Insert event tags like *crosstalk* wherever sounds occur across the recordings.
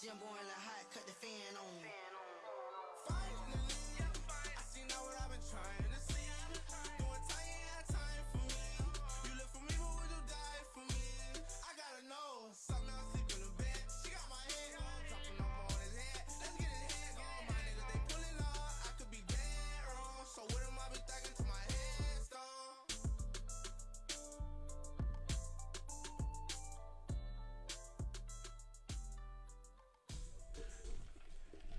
Gym boy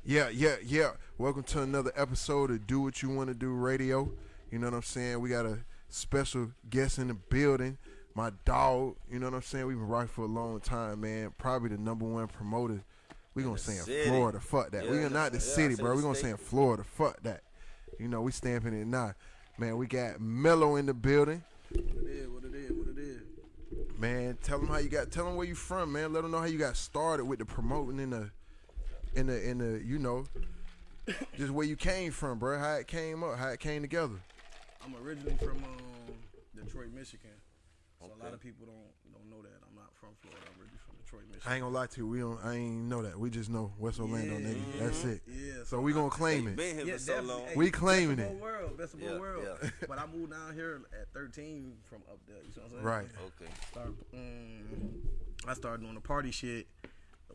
Yeah, yeah, yeah. Welcome to another episode of Do What You Want to Do Radio. You know what I'm saying? We got a special guest in the building. My dog, you know what I'm saying? We've been rocking for a long time, man. Probably the number one promoter. We gonna say in city. Florida. Fuck that. we Yeah, are not the yeah, city, bro. We gonna say in Florida. Fuck that. You know, we stamping it now. Man, we got Mello in the building. What it is, what it is, what it is. Man, tell them how you got. Tell them where you from, man. Let them know how you got started with the promoting in the, in the, in the. You know, just where you came from, bro. How it came up, how it came together. I'm originally from um, Detroit, Michigan. So a lot of people don't don't know that. I'm not from Florida. I'm originally from Detroit, Michigan. I ain't gonna lie to you. We don't. I ain't know that. We just know West Orlando, Yeah, nigga. That's it. Yeah. So we gonna claim Hey, it. been here yeah, for so long. Hey, We claiming best of it. both world, best of both Yeah, world. yeah. *laughs* but I moved down here at 13 from up there. You know what I'm saying? Right. Okay. Start, um, I started doing the party shit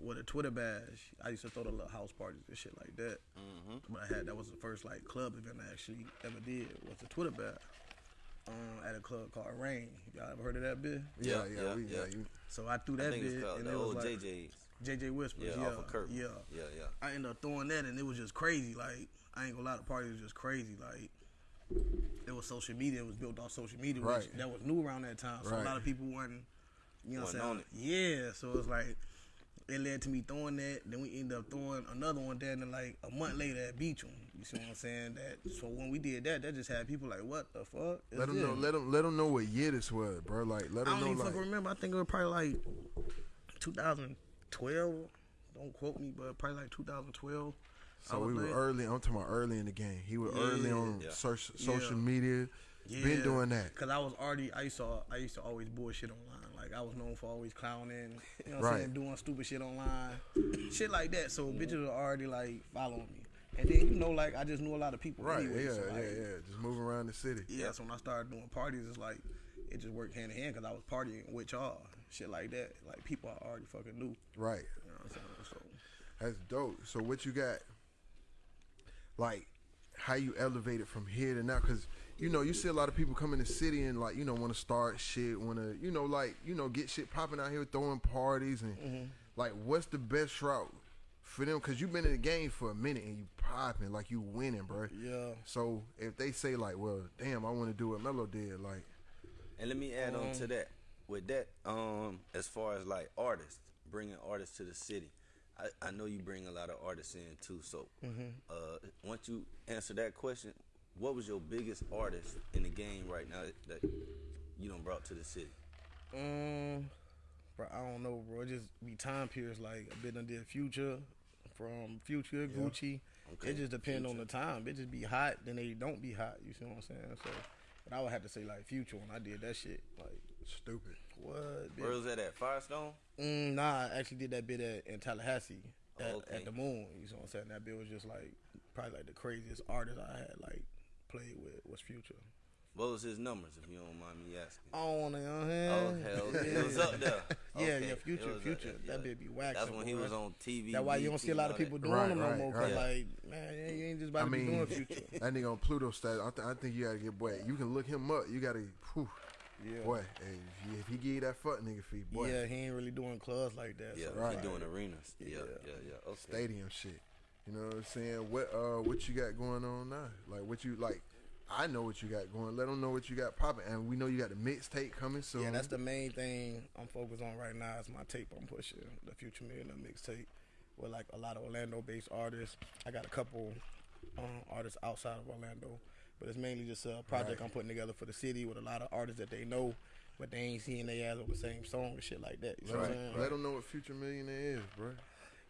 with a Twitter bash. I used to throw the little house parties and shit like that. Mm-hmm. But I had that was the first like club event I actually ever did was the Twitter bash. Um, at a club called Rain. Y'all ever heard of that bit? Yeah, Yeah, yeah, yeah, we, yeah. yeah. You, So I threw that think bit and the it was old like JJ's. JJ Whispers. Yeah, Yeah, off of Kirk. Yeah. Yeah, yeah. I ended up throwing that and it was just crazy. Like I ain't gonna lie, the party was just crazy. Like it was social media. It was built off social media, which that was new around that time. So Right. a lot of people weren't, you know, what I'm saying? Yeah. So it's like it led to me throwing that. Then we ended up throwing another one. there. Then like a month later at Beacham. You see what I'm saying? That so when we did that, that just had people like, what the fuck? is let them know. Let them. Let them know what year this was, bro. Like, let them know. I don't know. even Like, fucking remember. I think it was probably like 2012. Don't quote me, but probably like 2012. So we were early. I'm talking about early in the game. He was early on Yeah. social Yeah. media. Been doing that. Cause I was already, I used to, I used to always bullshit online. Like I was known for always clowning, you know what I'm saying, doing stupid shit online, shit like that. So bitches were already like following me. And then you know, like I just knew a lot of people. Right. anyway, yeah. so, yeah. like, Yeah. Just moving around the city. Yeah, so when I started doing parties, it's like it just worked hand in hand because I was partying with y'all, shit like that. Like people I already fucking knew. Right. You know what I'm saying? So That's dope. So what you got? Like, how you elevated from here to now? Because you know you see a lot of people come in the city and like you know want to start shit, want to you know like you know get shit popping out here, throwing parties and Mm-hmm. like what's the best route for them? Because you've been in the game for a minute and you popping like you winning, bro. yeah. So if they say like, well, damn, I want to do what Mello did, like, And let me add on Um, to that. With that, um, as far as like artists, bringing artists to the city, I, I know you bring a lot of artists in too. So, Mm-hmm. uh, once you answer that question, what was your biggest artist in the game right now that you don't brought to the city? Um, bro, I don't know, bro. It just be time periods. Like a bit did Future, from Future Gucci. Okay, It just depend on the time. It just be hot, then they don't be hot. You see what I'm saying? So, but I would have to say like Future when I did that shit. Like stupid. what? Where bitch? was that at Firestone? Mm, nah, I actually did that bit at in Tallahassee at, Oh, okay. at the Moon. You know what I'm saying? That bit was just like probably like the craziest artist I had like played with was Future. What was his numbers, if you don't mind me asking? I don't wanna, you I'm Oh saying? Uh, oh, hell, it was up there. *laughs* Yeah, Okay, yeah, it Future, Future. there, That yeah. bitch be waxing. That's when he boy. was on TV. That's why you don't see a lot of people doing Right, them no right, more. Cause right. like, man, you ain't just about I to be mean, doing Future. *laughs* that nigga on Pluto status. I, th- I think you gotta get boy. You can look him up. You gotta. Whew, Yeah. boy, hey, if he, if he give you that fuck nigga fee, boy, Yeah, he ain't really doing clubs like that. Yeah, so Right. he doing arenas. Yeah, Yeah. yeah, yeah. Okay. stadium shit. You know what I'm saying? What uh, what you got going on now? Like what you like? I know what you got going. Let them know what you got popping, and we know you got the mixtape coming soon. Yeah, that's the main thing I'm focused on right now is my tape I'm pushing, the Future Millionaire mixtape, with like a lot of Orlando-based artists. I got a couple um, artists outside of Orlando, but it's mainly just a project Right. I'm putting together for the city with a lot of artists that they know, but they ain't seeing their ass on the same song and shit like that. You know what I'm right. saying? Let them know what Future Millionaire is, bro.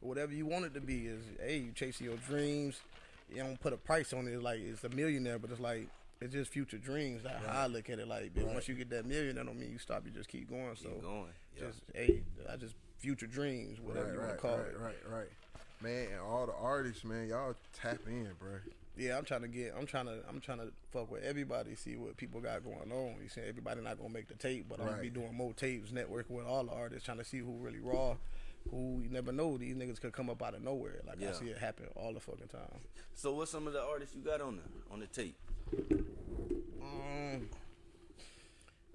Whatever you want it to be is hey you chasing your dreams. You don't put a price on it. It's like it's a millionaire but it's like it's just future dreams. That's how i look at it. Like but once you get that million that don't mean you stop. You just keep going. So Keep going. Yeah. just hey i just future dreams whatever Right, you want right, to call right, it. right, right. Man, and all the artists, man, y'all tap in, bro. yeah i'm trying to get i'm trying to i'm trying to fuck with everybody see what people got going on. You see everybody not gonna make the tape but i'm gonna be doing more tapes networking with all the artists trying to see who really raw who you never know these niggas could come up out of nowhere like i see it happen all the fucking time So what's some of the artists you got on the on the tape? um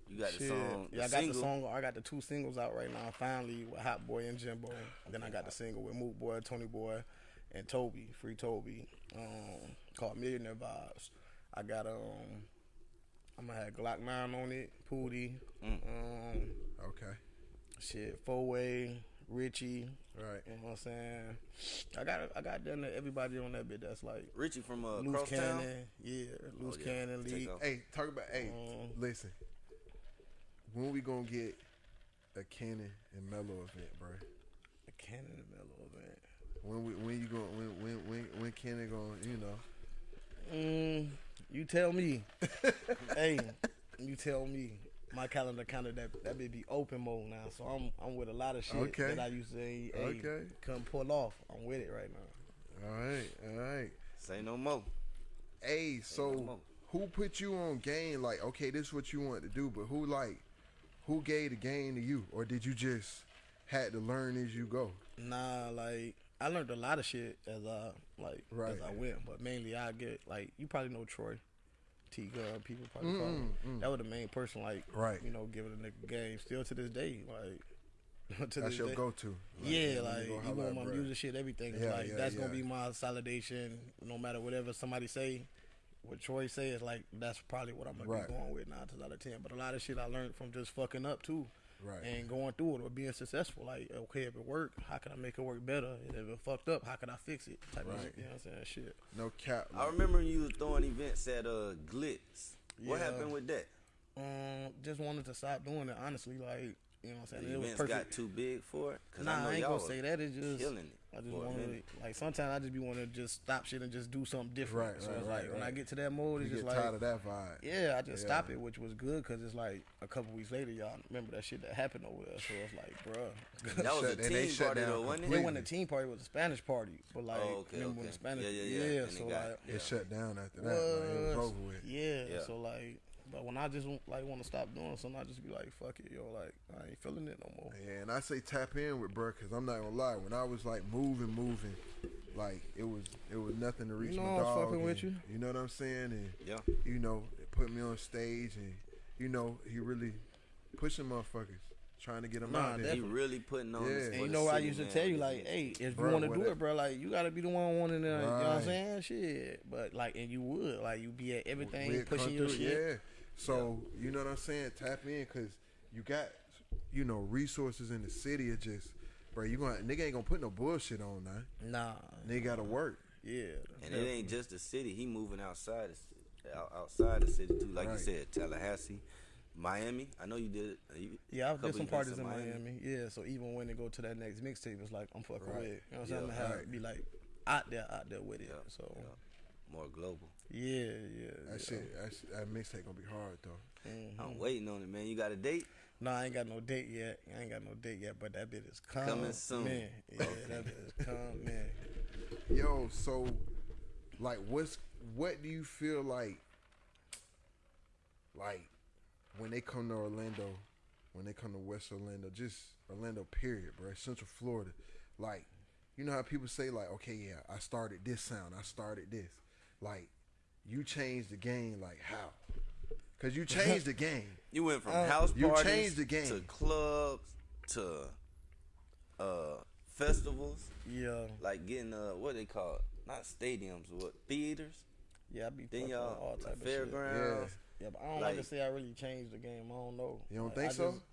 You got the Shit. song. yeah, I got single. the song. I got the two singles out right now. Finally, with Hot Boy and Jimbo. Then I got the single with Mook Boy, Tony Boy, and Toby, Free Toby, um, called Millionaire Vibes. I got um, I'm gonna have Glokk Nine on it, Pootie, Mm. um, Okay. shit, Four Way, Richie. Right. You know what I'm saying? I got I got done to everybody on that bit. That's like Richie from uh, Loose Crosstown. Cannon, yeah, Loose yeah. Cannon Take League. Hey, talk about. Hey, Um, listen. When we gonna get a Cannon and Mello event, bro? A Cannon and Mello event. When we when you going when when when when Cannon going? You know. Mm, you tell me. *laughs* hey, you tell me. My calendar kind of that that may be open mode now, so I'm I'm with a lot of shit Okay. that I used to say, hey, Okay. couldn't pull off. I'm with it right now. All right. All right. Say no more. Hey, no so more. who put you on game? Like, okay, this is what you want to do, but who like, who gave the game to you, or did you just had to learn as you go? Nah, like I learned a lot of shit as I like Right. as I went, but mainly I get like you probably know Troy. T Gun, people probably call him. That was the main person, like, Mm, Right. you know, giving a nigga game. Still to this day, like, *laughs* to That's this your yeah, you like go even holla with my bruh. music shit, everything. Yeah, like yeah, that's yeah. gonna be my solidation, No matter whatever somebody say, what Troy say is like that's probably what I'm gonna Right. be going with nine times out of ten. But a lot of shit I learned from just fucking up too. Right. And going through it or being successful. Like, okay, if it worked, how can I make it work better? And if it fucked up, how can I fix it? Type of shit. You know what I'm saying? Shit. No cap. I remember you was throwing events at uh Glitz. What Yeah. happened with that? Um, just wanted to stop doing it, honestly. Like, you know what I'm saying? The it was events perfect. got too big for it. Cause Nah, I know I ain't y'all gonna say that. It's just killing it I just want to like sometimes I just be want to just stop shit and just do something different. Right, so right, it's right, like when I get to that mode, you it's get just tired like of that vibe. yeah, I just Yeah. stop it, which was good because it's like a couple weeks later, y'all remember that shit that happened over there. So it's like, bruh. That was *laughs* Shut- a and they team party down though, wasn't It it? completely. wasn't a team party; it was a Spanish party. But like, Oh, okay, remember when the Spanish? Yeah, yeah, yeah. And so it got- like, It shut down after that. Like, it was was. over with. Yeah, Yeah. So like, but when I just like want to stop doing something, I just be like, fuck it, yo. Like I ain't feeling it no more. Yeah, and I say tap in with bro, cause I'm not gonna lie. When I was like moving, moving, like it was it was nothing to reach know my I was dog. fucking with you. You know what I'm saying? And Yeah. you know, it put me on stage, and you know, he really pushing motherfuckers, trying to get them Nah, out there. He really putting on. Yeah. this And you the know, I used to man, tell you like, hey, if Bruh, you want to do it, bro, like you gotta be the one wanting to. You know what I'm Right. saying? Shit, but like, and you would like you be at everything We'd pushing your through, shit. Yeah. So you know what I'm saying? Tap in, cause you got you know resources in the city. It just, bro, you gonna nigga ain't gonna put no bullshit on now. Nah, Nigga gotta work. yeah. And it ain't just the city. He moving outside the ci- outside the city too. Like Right. you said, Tallahassee, Miami. I know you did it. You- Yeah, I couple did some parties in Miami. Yeah, so even when they go to that next mixtape, it's like I'm fucking Right. with it. You know what I'm saying? Yeah, I'm gonna have right. be like out there, out there with it. Yeah, So yeah. More global. Yeah, yeah. That yeah. shit, that, shit- that mixtape gonna be hard though. Mm-hmm. I'm waiting on it, man. You got a date? No, I ain't got no date yet. I ain't got no date yet, but that bit is coming. Coming soon. Man. Yeah, that bit is coming. Yo, so like what's what do you feel like like when they come to Orlando, when they come to West Orlando, just Orlando period, bro, Central Florida. Like, you know how people say like, okay, yeah, I started this sound, I started this. Like, you changed the game like how? Cause you changed the game. *laughs* You went from Uh, house you parties changed the game. to clubs to uh festivals, Yeah, like getting uh what they call it, not stadiums, what theaters. yeah, I be Then fucking y'all all like type of shit. fairgrounds. Yeah, but I don't like, to say I really changed the game. I don't know. You don't Like, think I so? just-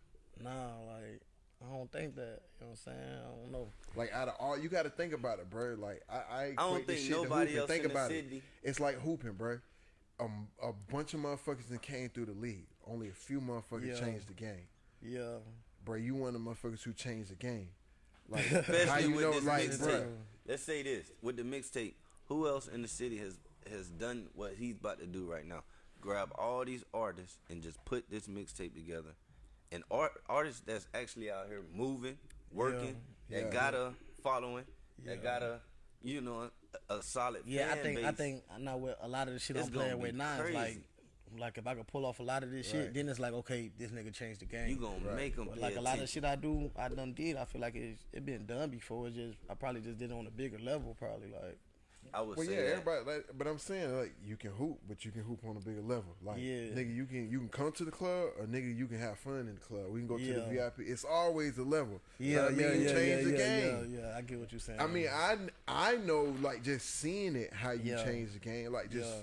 Nah, like I don't think that. You know what I'm saying? I don't know. Like out of all, you got to think about it, bro. Like I, I, I don't this think shit to nobody hooping. else think in the about city- it. It's like hooping, bro. Um, a bunch of motherfuckers that came through the league. Only a few motherfuckers Yeah. changed the game, Yeah, bro. You one of the motherfuckers who changed the game. *laughs* Like Especially how you with know, this like, mixtape. bro. Let's say this with the mixtape. Who else in the city has has done what he's about to do right now? Grab all these artists and just put this mixtape together. And art artists that's actually out here moving, working, Yeah. that got a following, that got a you know a, a solid yeah. I think I think I know what a lot of the shit I'm playing with now is like, like if I could pull off a lot of this shit, Right. then it's like okay, this nigga changed the game. you gonna Right. make them But like a lot of shit I do, I done did. I feel like it it been done before. It's just I probably just did it on a bigger level. Probably like I would Well, say yeah, that. everybody. Like, but I'm saying like you can hoop, but you can hoop on a bigger level. Like, Yeah. nigga, you can you can come to the club, or nigga, you can have fun in the club. We can go to the VIP. It's always a level. yeah, So, I mean, yeah, you yeah, change yeah, the yeah, game. yeah, yeah. I get what you're saying. I mean, I I know like just seeing it how you Yeah. change the game, like just Yeah.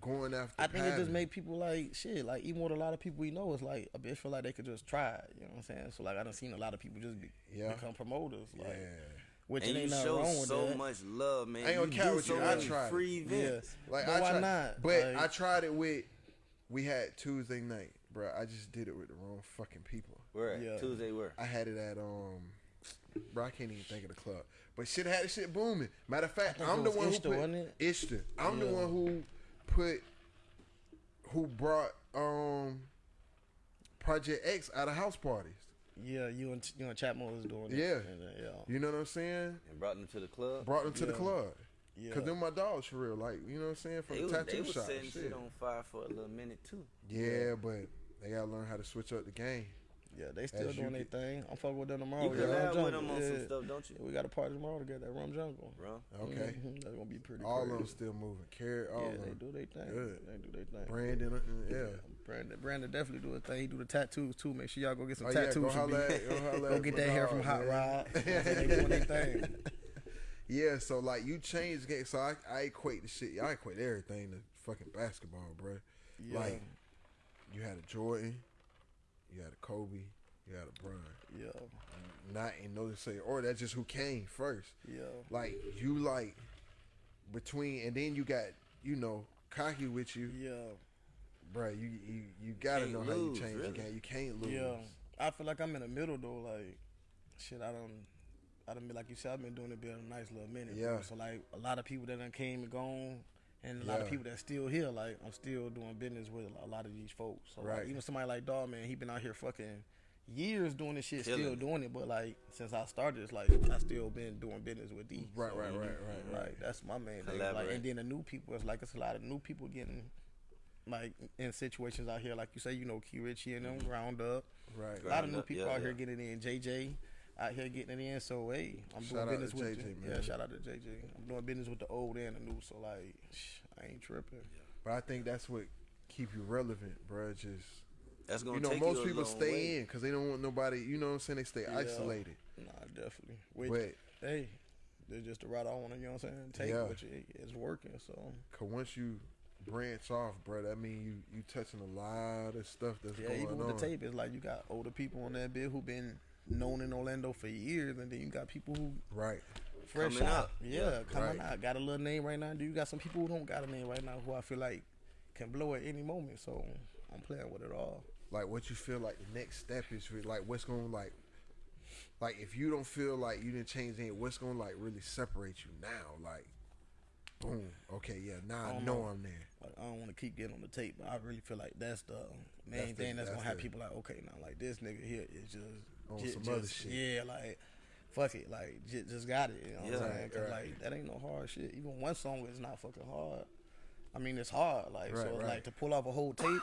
going after. I think it just made people like shit. Like even with a lot of people we know, it's like a bitch feel like they could just try it. You know what I'm saying? So like I done seen a lot of people just be, Yeah. become promoters. Like, Yeah. Which and it you ain't nothing show wrong with so that. much love, man. I ain't gonna you count do with so you. I many tried free events. Yeah. Like But I why tried, not? But Like- I tried it with. We had Tuesday night, bro. I just did it with the wrong fucking people. Where at? Yeah. Tuesday where? I had it at um. Bro, I can't even think of the club, but shit had the shit booming. Matter of fact, I'm it the was one who put wasn't it? Ishta. I'm the one who put, who brought um, Project X out of house parties. Yeah, you and you and Chapman was doing it. Yeah. And, uh, yeah, You know what I'm saying? And brought them to the club. Brought them to the club. yeah. Cause they're my dogs for real. Like you know what I'm saying? From They the was, they tattoo was shop. setting shit. shit on fire for a little minute too. Yeah, but they gotta learn how to switch up the game. Yeah, they still As doing their thing. I'm fucking with them tomorrow. You yeah, Rum with them on yeah. some stuff, don't you? Yeah, we got a party tomorrow together at Rum Jungle. Bro, Okay. Mhm, That's gonna be pretty. All crazy. of them still moving. Carrot, all Yeah, of they do their thing. Good. They do their thing. Brandon, uh, yeah. Brandon, Brandon definitely do his thing. He do the tattoos too. Make sure y'all go get some Oh yeah, tattoos. go from holla at, go *laughs* holla Go get that hair from Hot. Rod. they doing their thing. *laughs* Yeah, so like you change game. So I, I equate the shit. I equate everything to fucking basketball, bro. Yeah. Like you had a Jordan, you had a Kobe, you had a Bron. Yeah, Not in no say, or that's just who came first. yeah, Like you like between, and then you got you know cocky with you, yeah, bro. You you you gotta Can't know how you change really. the game. You can't lose. yeah. I feel like I'm in the middle though. Like, shit, I don't. I done been like you said. I've been doing it been a nice little minute. bro. Yeah. So like a lot of people that done came and gone, and a lot of people that still here. Like I'm still doing business with a lot of these folks. So Right. like, even somebody like Dog Man, he been out here fucking years doing this shit, still Killing it. doing it. But like since I started, it's like I still been doing business with these. Right, So, right, right, right, right. Like that's my main thing. Like, and then the new people, it's like it's a lot of new people getting like in situations out here, like you say, you know, Key Richie and them mm-hmm. ground up. Right. A lot of new up, people yeah, out here getting in. JJ out here getting it in. So hey, I'm Shout doing business with JJ, yeah. Shout out to JJ. I'm doing business with the old and the new. So like, shh, I ain't tripping. But I think that's what keep you relevant, bro. Just that's gonna you know, take most you people stay way. in because they don't want nobody. You know what I'm saying? They stay Yeah. isolated. Nah, definitely. Which, But hey, they're just the route I want to. You know what I'm saying? Take Yeah. which it, it's working. So cause once you branch off, bro, that mean you you touching a lot of stuff that's yeah, going even on. with the tape, it's like you got older people on that bit who been known in Orlando for years, and then you got people who Right. fresh Coming out. up. Yeah, coming Right. out. Got a little name right now. Do you got some people who don't got a name right now who I feel like can blow at any moment? So I'm playing with it all. Like what you feel like the next step is for like what's gonna like like if you don't feel like you didn't change anything, what's gonna like really separate you now? Like boom, okay, yeah, now I don't know know. I'm there. Like I don't want to keep getting on the tape, but I really feel like that's the main That's the- thing that's, that's gonna have people like, okay, now like this nigga here is just On ju- some just, other shit. Yeah, like fuck it, like just, just got it. You know what Yeah. I'm saying? 'Cause, Right, like that ain't no hard shit. Even one song is not fucking hard. I mean, it's hard. Like Right, so, it's right. like to pull off a whole tape.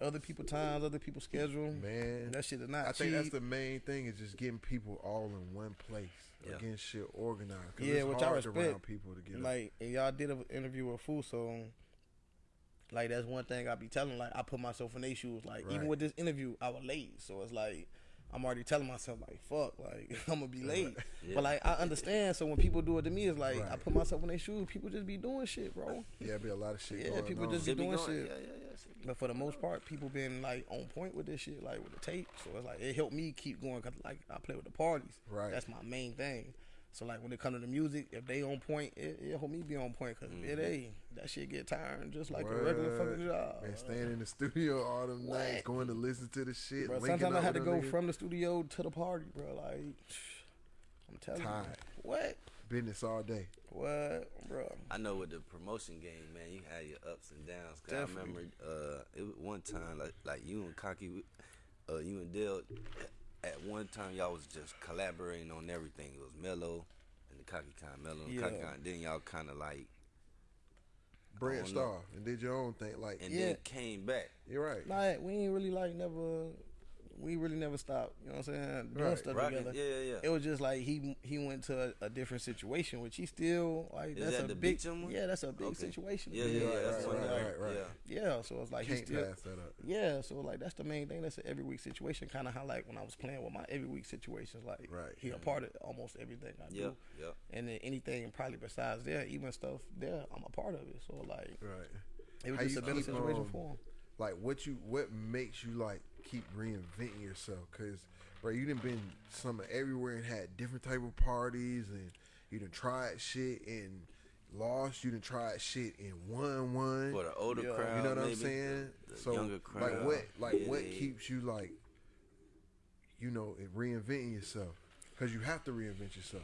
Other people times, other people schedule. Man. that shit is not I think that's the main thing is just getting people all in one place. Yeah. Getting shit organized. 'Cause Yeah, which I to respect. people together. Like, and y'all did an interview with Fuso. Like that's one thing I be telling. Like I put myself in their shoes. Like even with this interview, I was late, so it's like I'm already telling myself like fuck, like *laughs* I'm gonna be late. But like I understand. So when people do it to me, it's like I put myself in their shoes. People just be doing shit, bro. Yeah, be a lot of shit. Yeah, going people on. just Shit be doing going- shit. Yeah, yeah, yeah. But for the most part, people been like on point with this shit, like with the tape. So it's like it helped me keep going because like I play with the parties. Right. That's my main thing. So like when it come to the music, if they on point, it, it help me be on point because it ain't that shit get tiring just like a regular fucking job. Man, staying in the studio all them nights, going to listen to the shit. Bro, linking sometimes I had to go them niggas. from the studio to the party, bro. Like *sighs* I'm telling Tired. you, what, business all day. what, bro? I know with the promotion game, man, you had your ups and downs. Cause I remember uh, it was one time, like like you and Cocky, uh, you and Dale, at one time y'all was just collaborating on everything. It was Mello and the Cocky kind of Mello and Yeah. Cocky kind. Then y'all kind of like, Branched off and did your own thing. Like, and Yeah. then came back. you're right. Like we ain't really like never. We really never stopped. You know what I'm saying? Doing Right. stuff Rocking, together. yeah, yeah, yeah. It was just like he he went to a, a different situation, which he still like. Is that's that a the big yeah. That's a big Okay. situation. Yeah, yeah, yeah. Right, that's right, right, right, right. Yeah. Yeah, so it's like he Can't still. pass that up. Yeah, so like that's the main thing. That's an every week situation. Kind of how like when I was playing with my every week situations, like Right. he a part of almost everything I Yep, do. yep. And then anything probably besides there, even stuff there, I'm a part of it. So like Right. it was How just a better situation um, for him. Like, what you, what makes you like keep reinventing yourself? Cause, bro, you done been some everywhere and had different type of parties, and you done tried shit and lost. You done tried shit and won one. For the older Yeah. crowd, You know what I'm saying? The, the so, younger crowd. like, what, like, yeah, what they- keeps you like, you know, in reinventing yourself? Cause you have to reinvent yourself.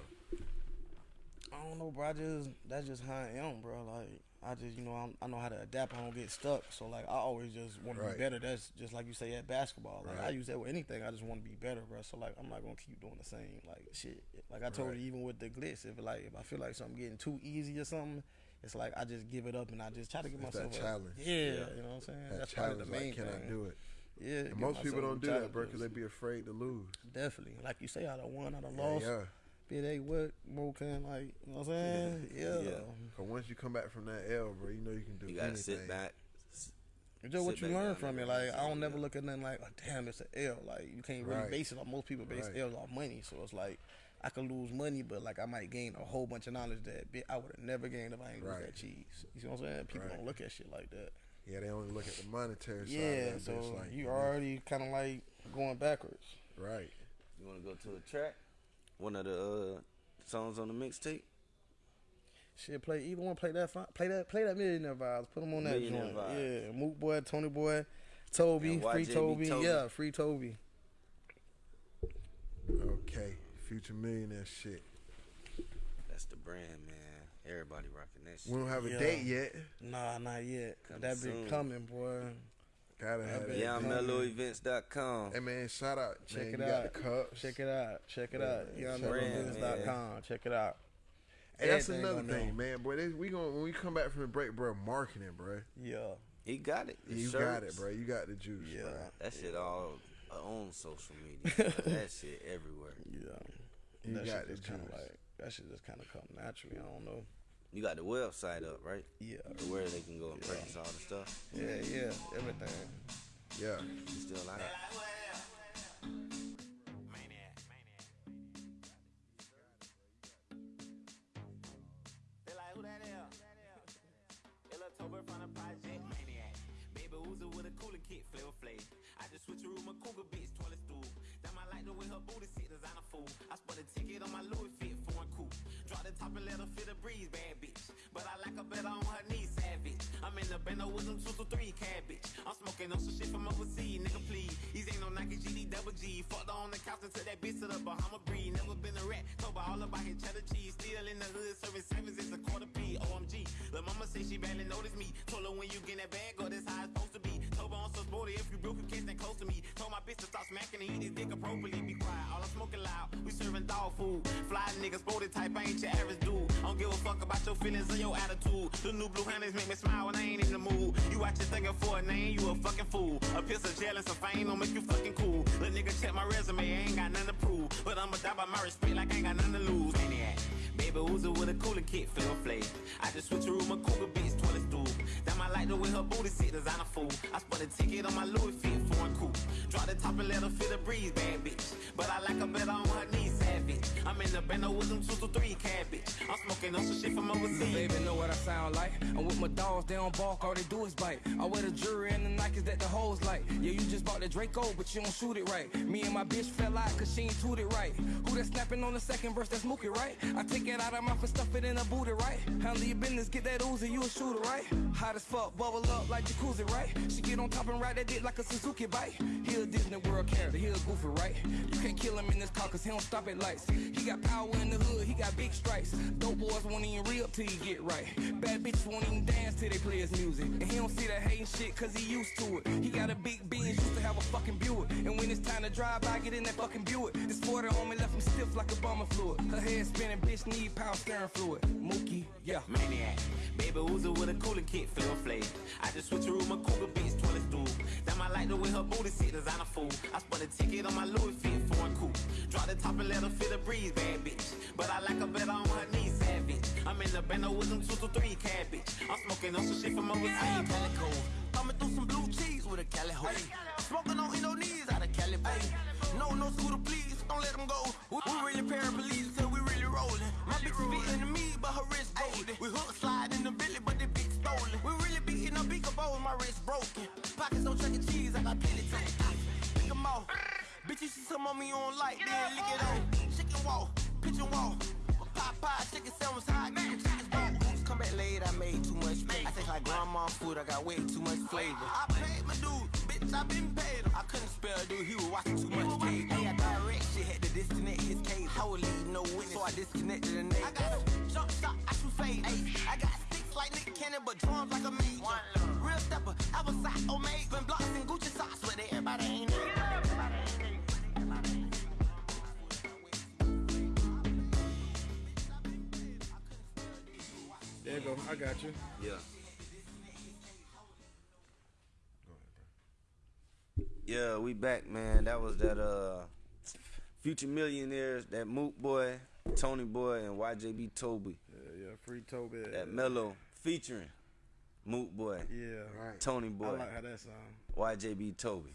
I don't know, bro. I just that's just how I am, bro. Like I just you know I'm, I know how to adapt. I don't get stuck. So like I always just want to be better. That's just like you say at basketball. Like I use that with anything. I just want to be better, bro. So like I'm not gonna keep doing the same like shit. Like I told Right. you, even with the glitz, if like if I feel like something getting too easy or something. It's like I just give it up and I just try to give It's that a challenge. Yeah, you know what I'm saying. That That's probably challenge, the main like, can thing. I do it? Yeah, most people don't do that, bro, because they be afraid to lose. definitely, like you say, I done won, I done Yeah, lost. yeah. Be they what more can like, you know what I'm saying? Yeah. Yeah. Cause once you come back from that L, bro, you know you can do You gotta anything. sit back. It's just what you learn from it. Like I don't never look at nothing like, oh, damn, it's an L. Like you can't really Right. base it on. Most people base Right. L's off money, so it's like I could lose money, but like I might gain a whole bunch of knowledge that I would have never gained if I ain't lose that cheese. You see what I'm saying? People Right. don't look at shit like that. Yeah, they only look at the monetary side. Yeah, of that, so but it's like, you yeah, already kind of like going backwards. right. You wanna go to a track? One of the uh, songs on the mixtape. Shit, play either one. Play that. fi- Play that. Play that millionaire vibes. Put them on that joint. Vibes. Yeah, Mook Boy, Tony Boy, Toby, free Toby. Toby. Yeah, free Toby. Okay, future millionaire shit. That's the brand, man. Everybody rocking that shit. We don't have a Yeah. date yet. Nah, not yet. Coming that be soon. coming, boy. Gotta have Yeah, that. Yeah, I'm man. melloevents.com. Hey man, shout out. Check man, it out. the cups. Check it out. Check it out. man. Yeah, Check it out, com. Check it out. Hey, that's Everything another thing, there. man. Boy, they, we going when we come back from the break, bro. Marketing, bro. Yeah. He got it. The You got it, bro. You got the juice, Yeah. bro. That shit all uh, on social media. *laughs* that shit everywhere. Yeah. You that got shit just kind of like that shit just kind of come naturally. I don't know. You got the website up, right? Yeah. Where they can go and Yeah. purchase all the stuff. Yeah, yeah. Everything. Yeah. You still like it? They like, who that is? Ella Tober from the project maniac. Baby Uzi with a cooler kit, flavor flav. I just switch a room, a cougar bitch, toilet stool. Damn, I like the way her booty sit, designer fool. I spent a ticket on my Louis top and let her feel the breeze, bad bitch. But I like her better on her knees, savage. I'm in the bando with them two to three cabbage. I'm smoking on some shit from overseas, nigga, please. These ain't no Nike GD double G. Fucked her on the couch and took that bitch to the Bahama breed. Never been a rat, told all about his cheddar cheese. Still in the hood, serving sevens, it's a quarter P. OMG. Lil' mama say she barely noticed me. Told her when you get that bag, go, that's how it's supposed to be. Her I'm so sporty, if you broke, you can't stand close to me. Told my bitch to stop smacking and eat his dick appropriately. Be quiet, all I'm smoking loud. We serving dog food. Fly niggas, sporty type, I ain't your average dude. I don't give a fuck about your feelings or your attitude. The new blue handles make me smile when I ain't in the mood. You out here thinking for a name, you a fucking fool. A piece of gel and some fame don't make you fucking cool. Little nigga check my resume, I ain't got nothing to prove. But I'ma die by my respect like I ain't got nothing to lose. Maniac. Baby Uzi with a cooler kit, flavor flav. I just switch a room, a cougar bitch, toilet stool. Damn, I like the way her booty sit, designer fool. I spent a ticket on my Louis fit, foreign coupe. Drop the top and let her feel the breeze, bad bitch. But I like her better on her knees, savage. I'm in the bando with them two to three cabbage. I'm smoking on some shit from overseas. Baby know what I sound like. I'm with my dogs, they don't bark, all they do is bite. I wear the jewelry and the Nikes that the hoes like. Yeah, you just bought the Draco, but you don't shoot it right. Me and my bitch fell out cause she ain't toot it right. Who that snapping on the second verse, that's Mookie, right? I take it out of my mouth and stuff it in a booty, right? Handle your business, get that Uzi, you a shooter, right? Hot as fuck, bubble up like jacuzzi, right? She get on top and ride that dick like a Suzuki bike. He a Disney World character, he a goofy, right? You can't kill him in this car cause he don't stop at lights. He got power in the hood, he got big stripes. Dope boys won't even re up till you get right. Bad bitches won't even dance till they play his music. And he don't see that hating shit cause he used to it. He got a big Benz, used to have a fucking Buick. And when it's time to drive, I get in that fucking Buick. 40 on me left him stiff like a bomber fluid. Her head spinning, bitch need power steering fluid. Mookie, yeah. maniac. Baby Uzi with a cooler kit, flavor flav. I just switch room, a cougar bitch, toilet stool. Damn, I like the way her booty sit, designer fool. I spun a ticket on my Louis fit, foreign coupe. Drop the top and let her feel the breeze, bad bitch. But I like her better on her knees, savage. I'm in the bando with them two to three cabbage. I'm smoking on some shit from overseas. Calico. Thumbing through some blue cheese with a Cali hoe. Smoking on Indonesia out of Cali Bay. No, no scooter, please, don't let them go. We, we really paraplegic, cause we really rolling. My bitch is beating to me, but her wrist golden. We hook slide in the billy, but the big stolen. We really beating up beat bowl, oh, my wrist broken. Pockets on chuck E. cheese, I got plenty to Pick 'em off. Bitch, you see some on me on light, then lick it on. Chicken walk, pitch and walk. Popeye, chicken sandwich hot, get the chickens broke. Come back late, I made too much space. I take like grandma food, I got way too much flavor. I paid my dude, bitch, I been paid him. I couldn't spell dude, he was watching too much TV. Hey, I direct shit, had to disconnect his cable. I would leave no witness, so I disconnected the name. I got a jump shot, I shoot fade. Ay, I got sticks like Nick Cannon, but drums like a major. Real stepper, I was side Omega. Been blocks and Gucci socks with everybody ain't it. There you go. I got you. Yeah. Yeah, we back, man. That was that uh Future Millionaires, that Mook Boy, Tony Boy, and YJB Toby. Yeah, yeah. Free Toby. That Mello featuring Mook Boy, Yeah. Right. Tony Boy. I like how that sound. YJB Toby.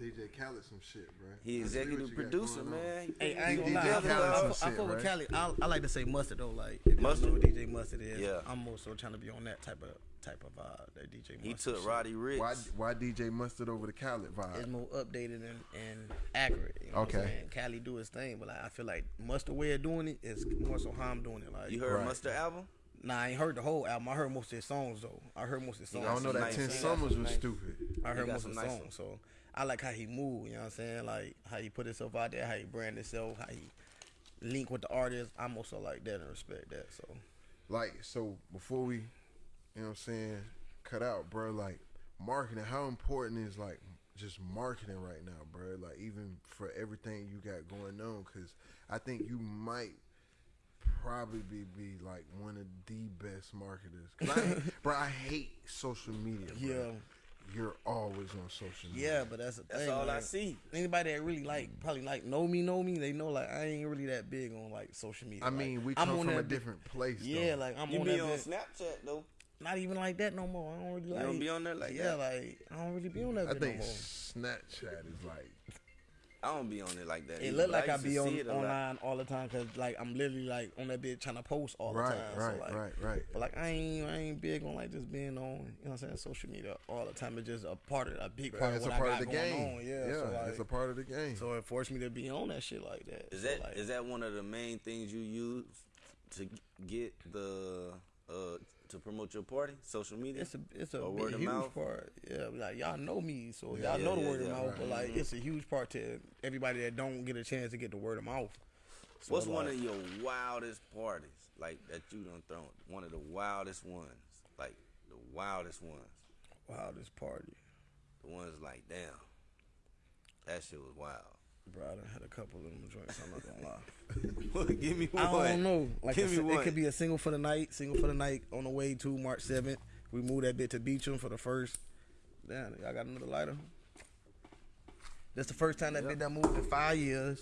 DJ Khaled some shit, bro. He Let's see what executive producer, man. Hey, I ain't DJ gonna lie. I, Khaled fuck- I, some I fuck with right? Cali. I, I like to say mustard though. Like if you Mustard? know what DJ Mustard is. Yeah. I'm more so trying to be on that type of type of vibe. That DJ Mustard. He took shit. Roddy Ricch. Why why DJ Mustard over the Khaled vibe? It's more updated and, and accurate. You know Okay. I'm saying? Cali do his thing, but like, I feel like Mustard way of doing it is more so how I'm doing it. Like You heard Right. Mustard album? Nah, I ain't heard the whole album. I heard most of his songs though. I heard most of his songs. I don't know that Nice. Ten He got Summers was nice- stupid. I heard got most of the nice songs, so I like how he move. You know what I'm saying? Like how he put himself out there, how he brand himself, how he link with the artist. I'm also like that and respect that. So Like so before we, you know what I'm saying, cut out, bro. Like marketing. How important is like just marketing right now, bro? Like even for everything you got going on, because I think you might probably be, be like one of the best marketers. I, *laughs* bro, I hate social media. Bro. Yeah. You're always on social media. yeah, but that's the That's thing. all I see. Anybody that really like probably like know me, know me. They know like I ain't really that big on like social media. I mean, Like, we I'm come on from a different place. Yeah, though. like I'm You on be that on bit- Snapchat though. Not even like that no more. I don't really like. don't be on there like yeah, that? like I don't really be on that I think no more. Snapchat is like I don't be on it like that. It either, look like I used to be on see lot. online all the time because like I'm literally like on that bitch trying to post all right, the time. right, so, like, right, right. But like I ain't I ain't big on like just being on you know what I'm saying social media all the time. It's just a part of a big part it's of a part I of the going game. on. Yeah, yeah, so, like, it's a part of the game. so it forced me to be on that shit like that. Is So, that like, is that one of the main things you use to get the uh to promote your party? Social media. It's a it's a Or big, word of huge mouth? part. Yeah, like y'all know me, so Yeah, y'all yeah, know the yeah, word of mouth. right. But like, it's a huge part to everybody that don't get a chance to get the word of mouth. So, What's one of your wildest parties like that you done thrown? One of the wildest ones, like the wildest ones, wildest party? the ones like damn, that shit was wild. Bro, I done had a couple of them joints. I'm not gonna lie. *laughs* Give me one. I don't know. Like Give a me one. it could be a single for the night, single for the night on the way to March seventh. We moved that bit to Beacham for the first. Damn, y'all got another lighter. That's the first time that bit done moved in five years,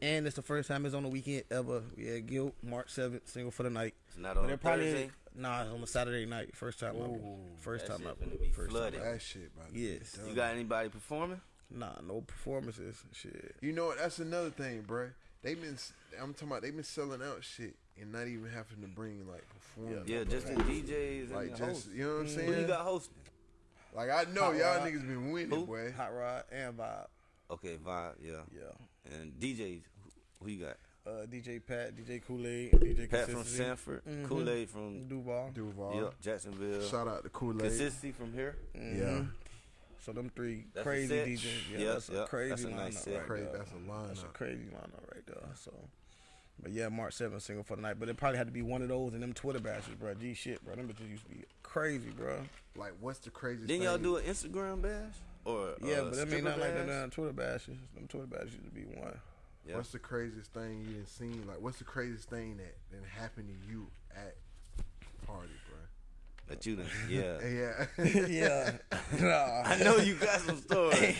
and it's the first time it's on the weekend ever. We had Guilt March seventh, single for the night. It's not on it a probably Thursday. Nah, it's on a Saturday night. First time ever. First time shit ever. finna be First time flooded. ever. That shit, about to Yes. You got anybody performing? Nah, no performances. Shit. You know what? That's another thing, bruh. They've been. I'm talking about. They've been selling out shit and not even having to bring like performers. Yeah, just the DJs like and the just hosts. you know what I'm saying. Who you got hosting? Like I know Hot y'all Rod. niggas been winning, Who? boy. Hot Rod and Vibe. Okay, Vibe, yeah. Yeah. And DJs, who- who you got? Uh, DJ Pat, DJ Kool Aid, DJ Pat from Consistency. Sanford, Mhm. Kool Aid from Duval. Duval. yeah, Jacksonville, Shout out to Kool Aid. Consistency from here. Yeah, So them three That's crazy. DJs. Yeah, Yep, that's a crazy that's a lineup nice right Crazy, there. that's a lineup. That's a crazy lineup right there. So, but yeah, March 7th single for the night. But it probably had to be one of those and them Twitter bashes, bro. G shit, bro. Them bitches used to be crazy, bro. like what's the craziest? Didn't y'all thing? do an Instagram bash or Yeah, uh, but I mean stripper not like them bash? damn Twitter bashes. Them Twitter bashes used to be one. Yeah. What's the craziest thing you didn't seen? Like, what's the craziest thing that didn't happen to you at party, bro? That you done, yeah. *laughs* Yeah, *laughs* yeah. *laughs* nah. I know you got some stories.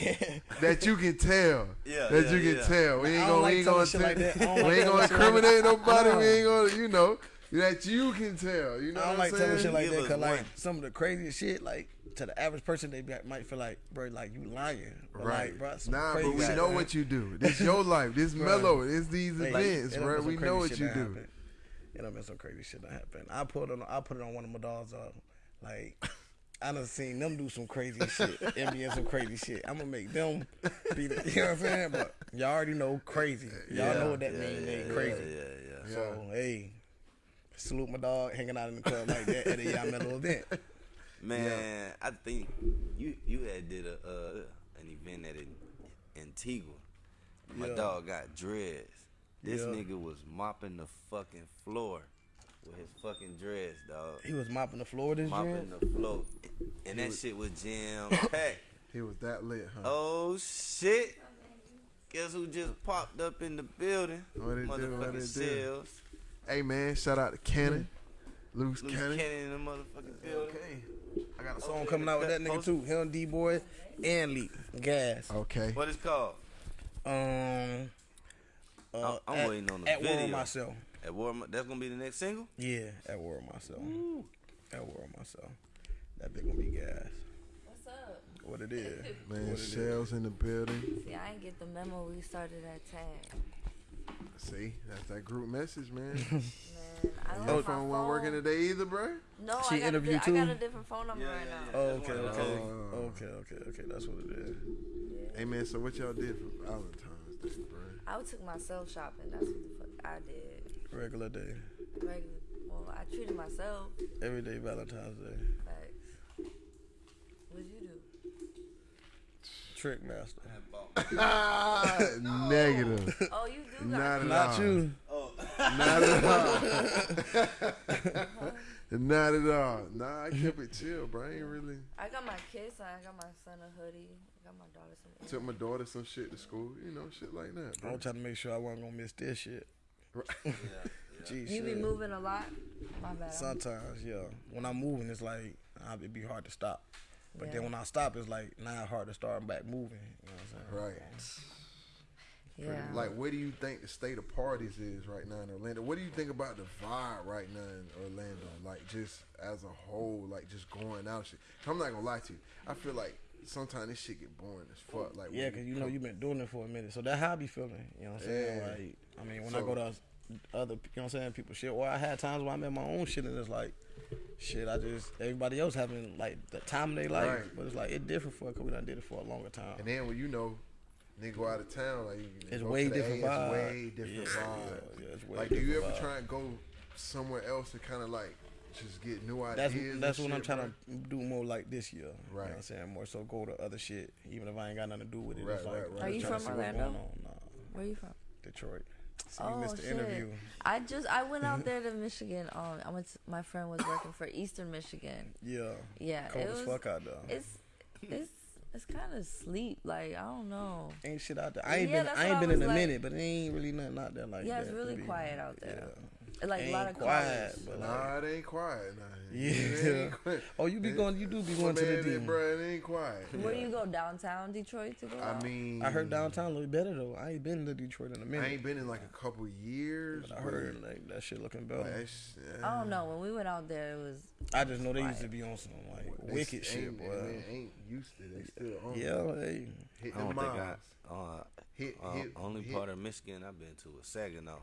that you can tell. Yeah, that yeah, you can yeah. tell. We ain't gonna, like we ain't gonna, shit tell- like that. We like ain't gonna telling shit like incriminate nobody. We ain't gonna, you know, that you can tell. You know I don't what like I'm telling saying? shit like Give that because like one. some of the craziest shit, like to the average person, they be, might feel like, bro, like you lying. But, Right. Like, bro, nah, crazy but we shit, know man. what you do. This your life. This mellow. It's these events, it bro. We know what you that do. happened. It done been some crazy shit that happened. I put it on. I put it on one of my dogs. Uh, like I done seen them do some crazy shit. and be in some crazy shit. I'm gonna make them be. The, you know what I'm saying? But y'all already know crazy. Y'all know what that yeah, means. yeah, yeah, crazy. Yeah, yeah. So hey, salute my dog hanging out in the club like that at a Y'all Mello event. *laughs* Man, I think you you had did a uh, an event at in Antigua. My Yeah. dog got dreads. This Yeah. nigga was mopping the fucking floor with his fucking dreads, dog. He was mopping the floor this year. Mopping the floor, and that shit was jam *coughs* packed. He was that lit, huh? Oh shit! Guess who just popped up in the building? What it Motherfucking sales. Hey man, shout out to Cannon, Loose Loose Cannon. Cannon in the motherfucking building. Okay. I got a song Okay, coming out with that nigga too. Him, D Boy, and Leak. Gas. Okay. What is called? Um. Uh, I'm- I'm at, waiting on the at War video. on myself. At War, that's gonna be the next single. Yeah, at War on myself. At War on myself. That big gonna be gas. What's up? What it is. *laughs* Man, what it is. shells in the building. See, I ain't get the memo. We started that ten. See, that's that group message, man. *laughs* Man, I Your left phone wasn't working today either, bro. No, She I got, a interviewed di- I got a different phone number Yeah, right yeah, now. Oh, okay, okay, those. okay, okay, okay. That's what it is. Hey man, so what y'all did for Valentine's Day, bro? I took myself shopping. That's what the fuck I did. Regular day, Regular. Well, I treated myself. every day Valentine's Day. Facts. What'd you do? Trick master. Ah, *laughs* negative. Oh, you do got Not at Not all. you. Not at all. Not at all. Nah, I kept it chill, bro. I ain't really I got my kids. I got my son a hoodie. I got my daughter some. took my daughter some shit to school, you know, shit like that, Bro. I bro. was trying to make sure I wasn't gonna miss this shit. *laughs* Gee, You shit. be moving a lot. My bad. Sometimes, yeah. When I'm moving, it's like it'd be hard to stop. But then when I stop, it's like now hard to start back moving. You know what I'm saying? Right. Yeah. Like, what do you think the state of parties is right now in Orlando? What do you think about the vibe right now in Orlando? Like, just as a whole, like just going out shit. I'm not gonna lie to you. I feel like sometimes this shit get boring as fuck. Like, Yeah, because you know you've been doing it for a minute, so that how I be feeling. You know what I'm saying? Yeah. Like, I mean, when So- I go to other, you know what I'm saying, people shit. Or I had times where I'm in my own shit, and it's like, shit. I just everybody else having like the time of their life, Right. but it's like it different for because we done did it for a longer time. And then when you know, nigga go out of town, like you It's way different A, vibe. It's way different Yeah, vibe. yeah, yeah, it's way like, do you ever vibe. try and go somewhere else to kind of like just get new That's ideas? that's and what I'm trying bro? to do more like this year. You know Right. what I'm saying? More so go to other shit, even if I ain't got nothing to do with it. Right, it's right, right. Are you just trying to from see what's Orlando? going on. Nah, Where you from? Detroit. See, oh you missed the shit! interview. I just I went out *laughs* there to Michigan. Um, I went. To, my friend was working for Eastern Michigan. Yeah. Yeah, Cold it as was. fuck out there. It's it's it's kind of sleep. Like I don't know. Ain't shit out there. I ain't Yeah, been that's I what ain't I been in was a like- minute, but it ain't really nothing out there like Yeah, that. it's really quiet out there. Like a lot of quiet, college. but like, Nah, it ain't quiet. Nah. Yeah. It ain't quiet. *laughs* oh, you be going, you do be *laughs* going Man, to the it, D. bro, it ain't quiet. Where do you go downtown Detroit to go? I out? mean, I heard downtown look better though. I ain't been to Detroit in a minute. I ain't been in like a couple years. but I heard like that shit looking but better. it's, I don't know. When we went out there, it was I just know they used to be on some like they wicked shit, boy. Man, ain't used to. They still on. Yeah, hey, hit I the don't think I. miles. Uh, Hit, uh, hit, only hit. part of Michigan I've been to was Saginaw.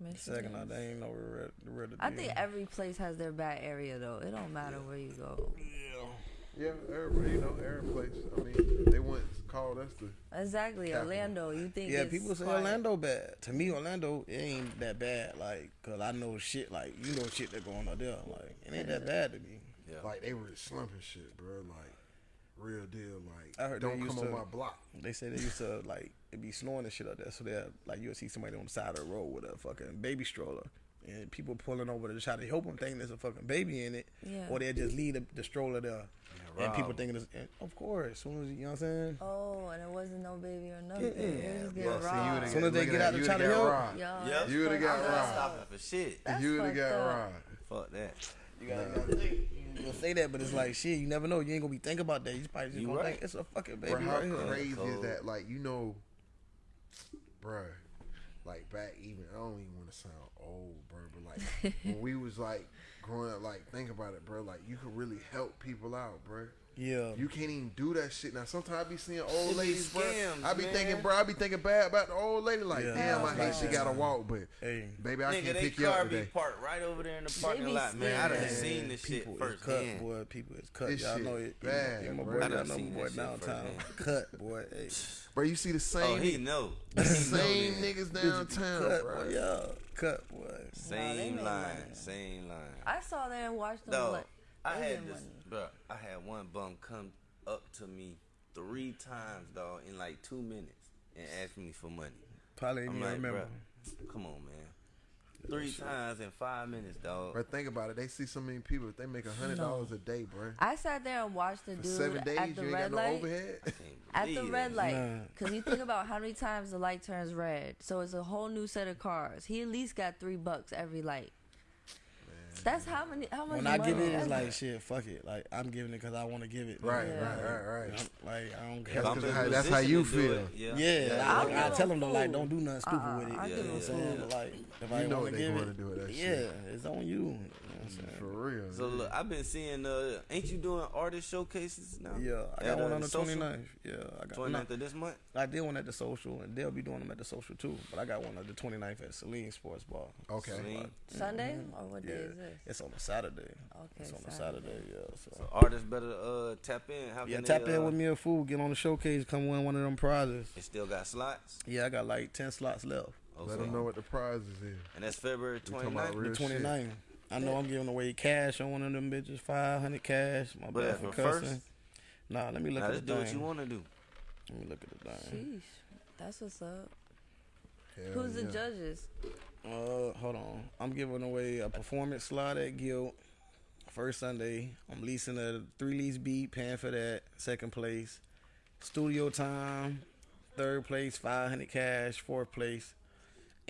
Michigan. second out they ain't no red, the red. I think every place has their bad area though. It don't matter where you go. Yeah, Yeah, everybody, you know, every place. I mean, they once called us the. Exactly, Capital. Orlando. You think? Yeah, it's people say quiet. Orlando bad. To me, Orlando it ain't that bad. Like, cause I know shit. Like, you know shit that going on there. Like, it ain't that bad to me. Yeah. Like they were slumping shit, bro. Like real deal. Like I heard don't used come on my block. They say they used to like it be snowing and shit up there. So they like you'll see somebody on the side of the road with a fucking baby stroller. And people pulling over to try to help them thinking there's a fucking baby in it, Yeah. or they'll just leave the, the stroller there, and people thinking and of course, as soon as you, you know what I'm saying. Oh, and it wasn't no baby or nothing. It just getting Well, see, you robbed. would've Soon as they get out that, to you try to would've got help. robbed. Yo, Yep. You would've fucked got up. robbed. Stopping for shit. You would have got robbed. Fuck that. You gotta, you'll say that, but it's like shit. You never know. You ain't gonna be thinking about that. You probably just You gonna right. think it's a fucking baby Bro, how right crazy is that? Like you know, bro. Like back even I don't even want to sound old, bro, but like *laughs* when we was like growing up, like think about it, bro. Like you could really help people out, bro. Yeah. You can't even do that shit now. Sometimes I be seeing old It be ladies, bro. I be man. thinking, bro. I be thinking bad about the old lady. Like, Yeah. damn, I Yeah. hate she gotta walk, but Hey. baby, I Nigga, can they pick you car up be today. parked right over there in the parking be lot, man. I done scared. seen this shit people is cut, firsthand. boy. People is cut. This Y'all know it. bad, yeah, my bro. boy I done down seen my boy that shit downtown. firsthand. Cut, boy. Hey. Bro, you see the Oh, same, he know. the He know same niggas downtown, bro. Yeah, cut, boy. Same line, same line. I saw them and watched them. No, like, I had get this, bro. I had one bum come up to me three times, dog, in like two minutes, and ask me for money. Probably ain't I'm like, remember. bro, come on, man. Three times in five minutes, dog. Bro, think about it. They see so many people. If they make a hundred dollars a day, bro. I sat there and watched the For dude seven days, at the you ain't red got no light. overhead. *laughs* At the red that. light, Nah. because you think about how many times the light turns red, so it's a whole new set of cars. He at least got three bucks every light. That's how many? How much? When I give it, it's is like shit. Fuck it. Like I'm giving it because I want to give it. Right, Yeah. right, right, right. I'm, like I don't If care. That's I'm 'cause how- that's how you feel. it, Yeah, Yeah, I'll like, give I tell them though, like don't do nothing stupid Uh-uh, with it. I'll you give know what I'm saying? like if You I know want what to they give gonna it, do with that yeah, shit. it's on you. you know I'm saying? For real. So look, I've been seeing. Uh, ain't you doing artist showcases now? Yeah, I At, got one uh, on the social? 29th. Yeah, I got 29th of this month. I did one at the social, and they'll be doing them at the social too. But I got one at the 29th at Celine Sports Bar. Okay. Celine. Sunday or what Yeah, day is this? it's on a Saturday. Okay, it's on a Saturday. Saturday. Yeah, so. So artists better uh, tap in. How yeah, tap they, in uh, with me a fool. Get on the showcase. Come win one of them prizes. It still got slots. Yeah, I got like ten slots left. Okay. Let them know what the prizes is. And that's February We talking about 29th. The shit. 29th. I know I'm giving away cash on one of them bitches. Five hundred cash. My But bad for for cussing. first? Nah, let me look Now at let's the do what you want to do. Let me look at the thing. Sheesh, that's what's up. Hell Who's the judges? Uh, hold on. I'm giving away a performance slot at Gilt. First Sunday. I'm leasing a three lease beat, paying for that. Second place. Studio time. Third place, 500 cash. Fourth place.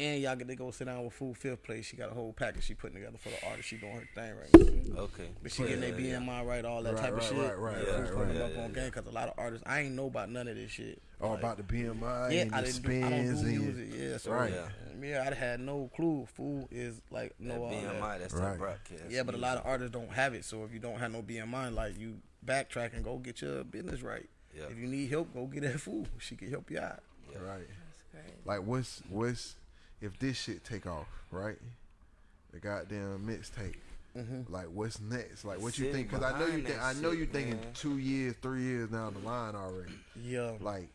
And y'all get to go sit down with Food fifth place. She got a whole package she putting together for the artist. She doing her thing right now. Okay. But she getting their Yeah, yeah. BMI right, all that Right, type right, of shit. right, right, yeah, right, Food putting right. them up Yeah, on yeah, game because a lot of artists, I ain't know about none of this shit. Oh, Like, about the BMI yeah, and I the didn't do, I don't spins do and music. Yeah, so Right. yeah, yeah I had no clue. Food is like That no all that. BMI, that's Right. that broadcast. Yeah, but a lot of artists don't have it. So if you don't have no BMI, like you backtrack and go get your business right. Yeah. If you need help, go get that food. She can help you out. right. That's crazy. Like what's what's if this shit take off, right? The goddamn mixtape. Mm-hmm. Like what's next? Like what you think? Because I know you behind think I know shit, you thinking man. two years, three years down the line already. Yeah. Like,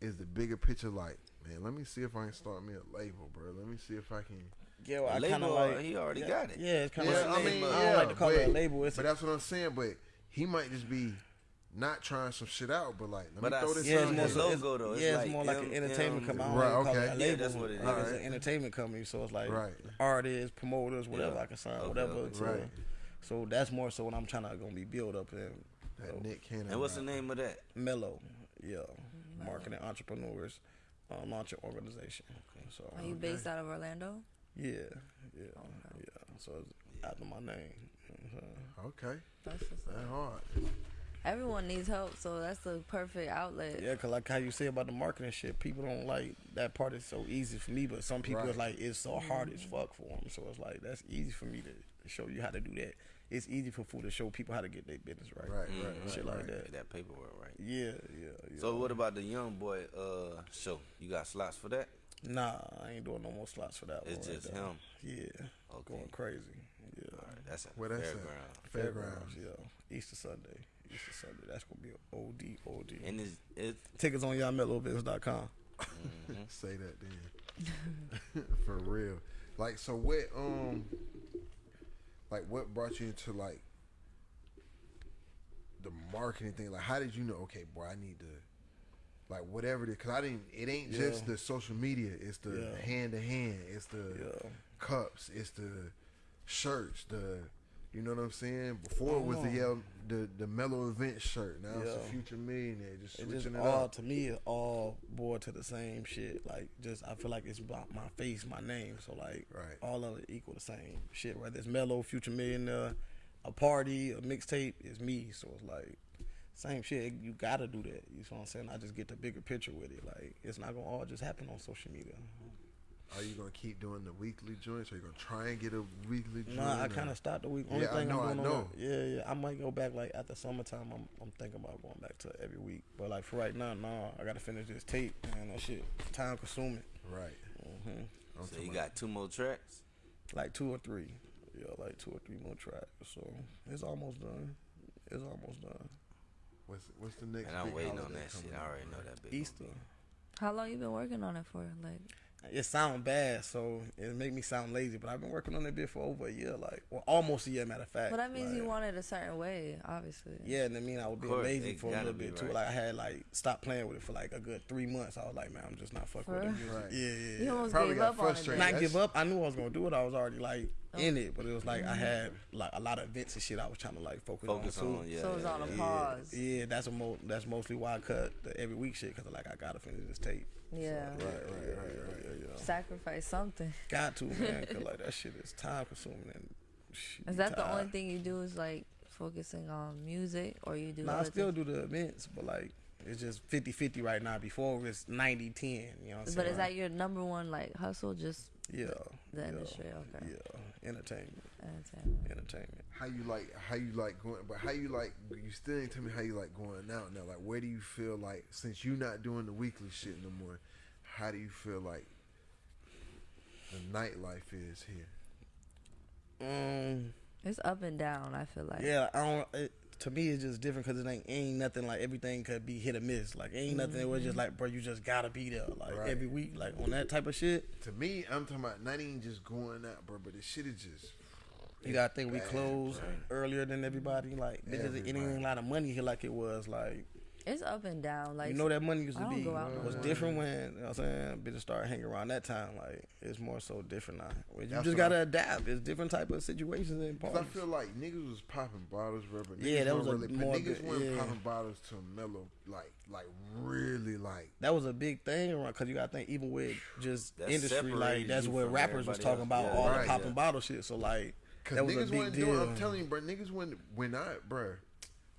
is the bigger picture like, man? Let me see if I can start me a label, bro. Let me see if I can. Yeah, well, I label, kind of like. he already yeah, got it. Yeah, it's kind of. Yeah, like, I mean, I don't yeah, like to call it a label. It's But a, that's what I'm saying. But he might just be not trying some shit out, but like, let But me I throw this yeah, out it's more here. his logo, though. It's yeah, it's like more like M- an entertainment M- company. Right, like call okay. it a Yeah, that's what it Like, is. It's an entertainment company, so it's like Right. artists, promoters, whatever Yeah. I can sign, Okay, whatever. okay. to- Right. So that's more so what I'm trying to gonna be built up in. That So, Nick Cannon. And what's the name of that? Mello, yeah, marketing entrepreneurs, uh, launch an organization. So Are you based out of Orlando? yeah, yeah. yeah. so it's after my name. You know what I'm saying? Okay, That's what's that hard. Everyone needs help, so that's the perfect outlet. Yeah, cause like how you say about the marketing shit, people don't like that part is so easy for me, but some people Right. it's like it's so hard as fuck for them. So it's like that's easy for me to, to show you how to do that. It's easy for food to show people how to get their business right. Right, Mhm. right, right. Shit right. like that. Get that paperwork right. Yeah, yeah, yeah. So what about the young boy uh show? You got slots for that? Nah, I ain't doing no more slots for that It's one. right just there. him. Yeah, Okay. going crazy. Yeah. All right, that's a Where that's at? fairground. Fairgrounds. yeah. Easter Sunday. Easter Sunday. That's gonna be an OD, OD. And it's it's Tickets on y'allmelovids.com. *laughs* Say that then. *laughs* For real. Like so what um like what brought you into like the marketing thing? Like how did you know, okay, boy, I need to like whatever it is, cause I didn't. It ain't just the social media. It's the hand to hand. It's the Yeah. cups. It's the shirts. The you know what I'm saying. Before it was the uh-huh. yellow, the the Mello event shirt. Now it's Yeah. the future millionaire. Just It switching just it all up. to me it all boiled to the same shit. Like just I feel like it's about my face, my name. So like Right. all of it equal the same shit. Whether it's Mello, future millionaire, a party, a mixtape, it's me. So it's like same shit. You gotta do that. You know what I'm saying? I just get the bigger picture with it. Like it's not gonna all just happen on social media. Are you gonna keep doing the weekly joints? Or you gonna try and get a weekly joint? No, I or- kind of stopped the week. Only Yeah, I thing know, I I'm doing know. on yeah, yeah. I might go back like at the summertime. I'm, I'm thinking about going back to every week. But like for right now, no, I gotta finish this tape, man. That shit time consuming. right. hmm I'm so talking you got two more tracks. Like two or three. Yeah, like two or three more tracks. So it's almost done. It's almost done. What's what's the next? And I'm waiting on that shit. I already know that big. Easter. How long you been working on it for? Like, It sound bad, so it make me sound lazy. But I've been working on that bit for over a year, like well, almost a year. Matter of fact. but that means you Like, want it a certain way, obviously. Yeah, and I mean I was being course, lazy for a little be bit too. Like I had like stopped playing with it for like a good three months. I was like, man, I'm just not fucking For with the real? music. Right. Yeah, yeah. You yeah. almost Probably gave got up on it. frustrated. Not That's- give up. I knew I was gonna do it. I was already like. In it, but it was like I mm-hmm. had like a lot of events and shit. I was trying to like focus, Focus on. on, too. yeah. So it was on a yeah. pause. Yeah, that's a mo- that's mostly why I cut the every week shit because like I gotta finish this tape. Yeah. Right, right, right, right, yeah, yeah. Sacrifice something. Got to man, cause *laughs* like that shit is time consuming and. Shit, Is you that the only thing you do is like focusing on music, or you do? No, I still things? do the events, but like it's just 50-50 right now. Before it was 90-10, You know what I'm saying? But is that your number one like hustle? Just yeah the yeah, industry? Okay. Yeah, entertainment, Entertainment. entertainment. How you like? How you like going? But how you like? You still ain't tell me how you like going out now. Like, where do you feel like since you not doing the weekly shit no more? How do you feel like the nightlife is here? Um, It's up and down. I feel like. yeah, I don't. It, to me, it's just different because it ain't, ain't nothing like everything could be hit or miss. Like ain't nothing that was just mm-hmm. like, bro, you just gotta be there like Right. every week, like on that type of shit. To me, I'm talking about not even just going out, bro. But the shit is just. You gotta think we bad, closed bro. earlier than everybody. Like bitches, it ain't Everybody. a lot of money here like it was like It's up and down. Like you know that money used I to don't be go out no was more. different when you know what I'm saying bitches started hanging around that time. Like it's more so different now. You That's just gotta adapt. It's different type of situations and Cause parties. I feel like niggas was popping bottles, bro. But Yeah, that was a really, more niggas good- weren't yeah. popping bottles to mellow, like, like really, like. that was a big thing around because you gotta think even with just That industry like that's you what rappers was talking else. about Yeah, all right, the popping yeah. bottle shit. So like Cause that was a niggas big wasn't deal. doing. I'm telling you, bro. Niggas when when I, bro,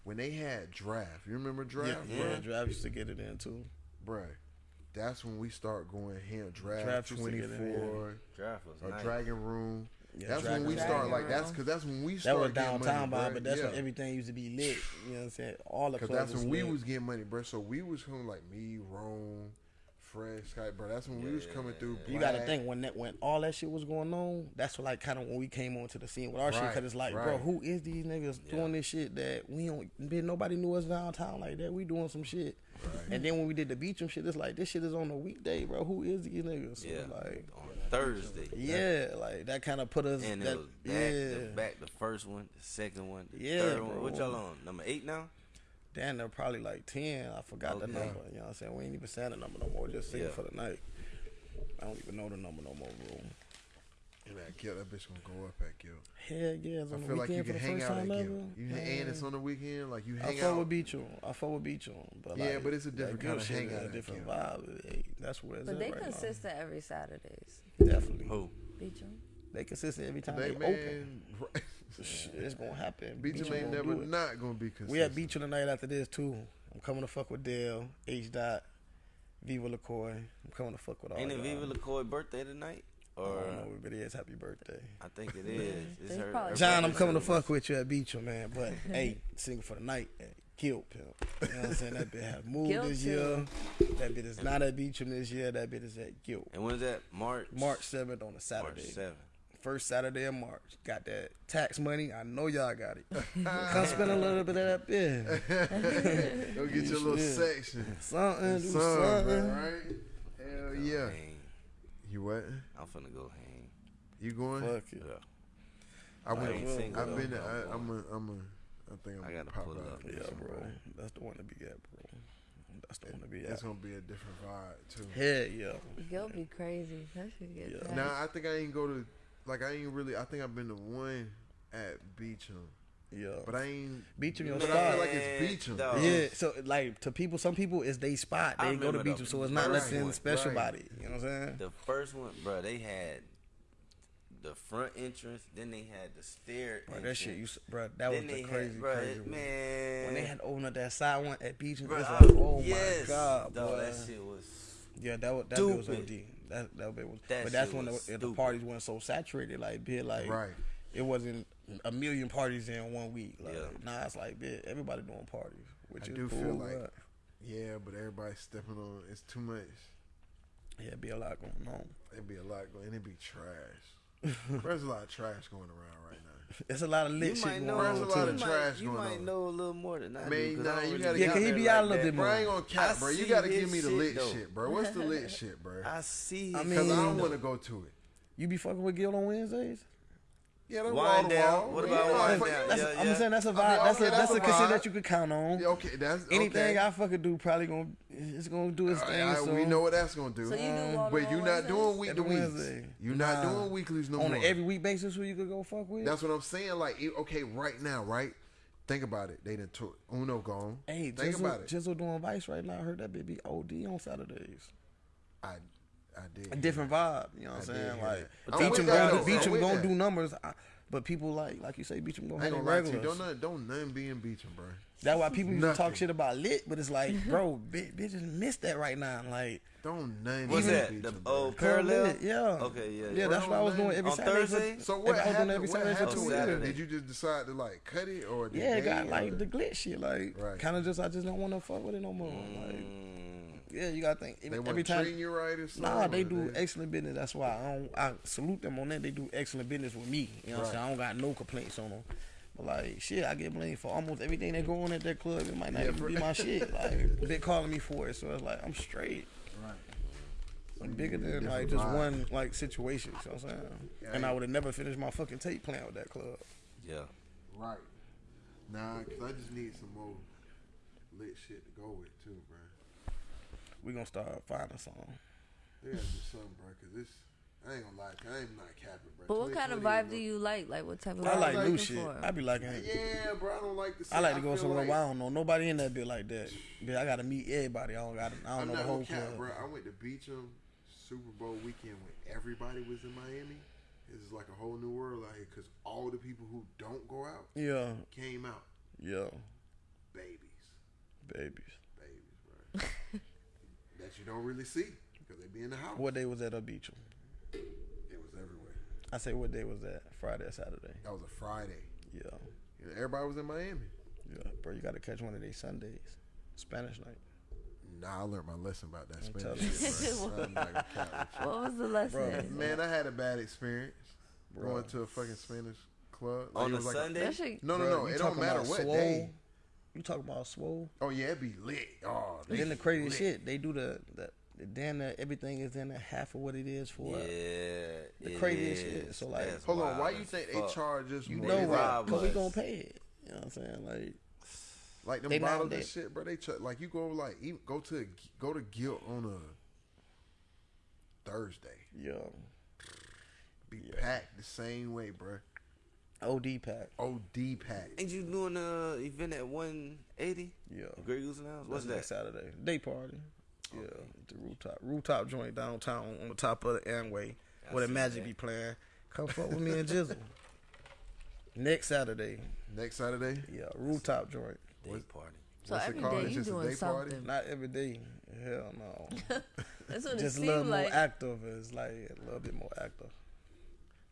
when they had draft. You remember draft, yeah, bro? yeah, Draft used to get it in too. Bro, that's when we start going ham. Draft, Draft used to get twenty it in. four, Draft was or nice. Dragon Room. Yeah, that's Dragon when we Room. start. Like Dragon that's because that's when we That start was getting downtown, money, Bob, bruh. but that's yeah. when everything used to be lit. You know what I'm saying? All the Cause clubs that's was when we lit. was getting money, bro. So we was coming like me, Rome, Fred, Sky, bro. That's when we was coming through. You got to Black. think when that when all that shit was going on, that's what like kind of when we came onto the scene with our shit because it's like, bro, who is these niggas doing this shit that we don't? Bitch, nobody knew us downtown like that. We doing some shit, and then when we did the Beacham shit, it's like this shit is on a weekday, bro. Who is these niggas? So Yeah, like, on Thursday. yeah, like that kind of put us. And that, it was back, yeah, the, back the first one, the second one, the Yeah, third one. What y'all on? Number eight now? Damn, they're probably like ten. I forgot the number. You know what I'm saying? We ain't even saying the number no more. Just singing Yeah. for the night. I don't even know the number no more, bro. And that Gilt, that bitch gonna go up at Gilt. Hell yeah, it's I on the feel like you can hang out at time Gilt. ever. You and it's on the weekend, like you I hang fuck out. with Beacham. I fuck with Beacham. But Yeah, like, but it's a different kinda shit is hangout A different Gilt. vibe. Hey, that's where it's But at they right consistent every Saturdays. Definitely. Who? Beacham. they consistent every time They they, open. *laughs* right. Shit, it's gonna happen. Beacham Beacham ain't gonna never not gonna be consistent. We at Beacham tonight after this too. I'm coming to fuck with Dale, H dot, Viva LaCoy. I'm coming to fuck with all Ain't it y'all. Viva LaCoy birthday tonight? I Or don't know, but it is happy birthday. I think it is. *laughs* It's her, her John, I'm coming to fuck with you at Beacham, man. But *laughs* hey, single for the night, Gilt Pimp. You know what I'm saying? That bitch have *laughs* moved Gilt this year. That bitch is not at Beacham this year. That bitch is at Gilt. And when's that? March. March 7th on a Saturday. March Saturday. 7th. First Saturday of March. Got that tax money. I know y'all got it. *laughs* Come spend a little bit of that bit. *laughs* Go get your little Yeah. section. Something, do Son, bro, something. right? Hell yeah. Hang. You what? I'm finna go hang. You going? Fuck it. Yeah. I went. ain't single, I've though. been. I'm I, I'm a. I'm a. I think I'm I gonna gotta pop pull out. up. with Yeah, bro. somebody. That's the one to be at, bro. That's the one to be It's at. gonna be a different vibe too. Hell yeah. You'll be crazy. That should get Yeah. packed. Now I think I ain't go to. Like I ain't really. I think I've been to one at Beacham, Yeah. but I ain't. Beacham your But I feel like it's Man, Beacham. dog. Yeah, so like to people, some people it's they spot. They go to remember Beacham, so it's not first nothing one, special right. about it. You know what I'm saying? The first one, bro, they had the front entrance, then they had the stair. Bro, that shit, you, bro, that was the crazy, had, bro, crazy one. man. When they had opened up that side one at Beacham, bro, it's I- like, oh yes, my god, dog, boy. that shit was. Yeah, that was that bit was OD. That that bit was. That but that's when the, the parties weren't so saturated. Like, bit like Right. it wasn't a million parties in one week. Like, Yeah. now it's like, bit everybody doing parties, which I is do cool. feel like- but, Yeah, but everybody's stepping on. It's too much. yeah, be a lot going on. It'd be a lot going. And it'd be trash. There's a lot of trash going around right now. It's a lot of lit You shit might going know. on There's a lot of you trash might, you going might on. know a little more than I do. Man, 'cause nah, I don't you really gotta get Yeah, can he out be there out a like little that. bit Bro, I more? ain't gonna cap, I bro. You see gotta his give me the shit, lit though. shit, bro. What's the lit shit, bro? *laughs* I see. I his mean- Cause I shit, don't though. want to go to it. You be fucking with Gil on Wednesdays? Yeah, that's Wind wall to down. wall. What about I wind down? That's, Yeah, I'm saying that's a vibe. I mean, that's okay, a that's, that's a a consider that you could count on. Yeah, okay, that's Anything. I fucking do probably gonna it's gonna do its All thing. right, so we know what that's gonna do. So you do um, but you're not doing week to Every weeks. Wednesday. You're not Nah. doing weeklies no on more. an every week basis who you could go fuck with. That's what I'm saying. Like, okay, right now, right? Think about it. They done took Uno gone. hey, think Jizzle, about it. Jizzle doing Vice right now. I heard that baby OD on Saturdays. I, I did. A different vibe. You know what I I'm saying? Like that. I'm Beacham gonna do, Beacham gonna do numbers, I, but people like like you say Beacham gonna I ain't hit gonna lie to you. regulars. Don't none, don't none be in Beacham, bro. That's why people used to talk shit about lit, but it's like, bro, *laughs* bi- bitches miss that right now. Like Don't name What's be in that? Beacham, The bro. old parallel? Yeah. Okay, yeah, Yeah, yeah. that's what I was doing every On Saturday. for- Thursday? So every- what I was doing happened? every What Saturday for happened two with it? Did you just decide to like cut it or? did Yeah, they, it got like the glitch shit. Like, Right. kind of just, I just don't want to fuck with it no more. Like, Mm, yeah, you gotta think. They Every, every time. treating you right or something. Nah, they or do excellent business. That's why I don't. I salute them on that. They do excellent business with me. You know what I'm saying? I don't got no complaints on them. But like, shit, I get blamed for almost everything that go on at that club. It might not Yeah, even for- be my shit. Like, *laughs* they calling me for it, so it's like I'm straight. Right. I'm bigger than Different like just vibe. one like situation. You know what I'm saying? Yeah, and I- I would have never finished my fucking tape playing with that club. yeah. Right. Nah, cause I just need some more lit shit to go with too, bro. We gonna start finding song. They gotta do something, bro. Cause this, I ain't gonna lie, cause I am not capping, bro. But what kind of vibe do you like? Like what type of I vibe like you new shit. for? I be liking. Yeah, bro. I don't like the. I like to go somewhere like- where I don't know nobody in that bit like that. Bitch, I gotta meet everybody. I don't got. I don't I'm know the whole cap, club. bro. I went to Beacham Super Bowl weekend when everybody was in Miami. This is like a whole new world out here because all the people who don't go out Yeah, came out. yeah, Babies, babies. babies, bro. That you don't really see because they be in the house. What day was that at Beacham? It was everywhere. I say what day was that? Friday or Saturday? That was a Friday. Yeah, You know, everybody was in Miami. yeah, bro. You gotta catch one of these Sundays. Spanish night. Nah, I learned my lesson about that Spanish shit, bro. I'm not gonna cap with you. What was the lesson? Man, I had a bad experience Bro. going to a fucking Spanish club. On it a was like Sunday? That shit, no, no, Bro, no. It don't matter what swole? day. You talking about swole? Oh yeah, it be lit. Oh, And then the they crazy lit. shit, they do the the, the damn everything is in at half of what it is for. Yeah. The craziest is. shit. So, like- That's Hold on, wild why you as think fuck. they charge us You know They what? Cause we us. gonna pay it. You know what I'm saying? Like, Like them They not- bottles and shit, bro. They ch- like you go like even, go to go to Gilt on a Thursday. yo, Be packed the same way, bro. OD pack. OD pack. Ain't you doing the event at 180? Yeah. Grey Goose Lounge? What's That's that? next Saturday. Day party. Yeah, the rooftop rooftop joint downtown on the top of the Amway, where the Magic that. be playing. Come fuck with me and Jizzle. *laughs* Next Saturday, Next Saturday. yeah, rooftop joint. Day party. So What's it every called? day It's you just a doing day party? something. Not every day. Hell no. *laughs* That's what Just it a little more active. It's like a little bit more active.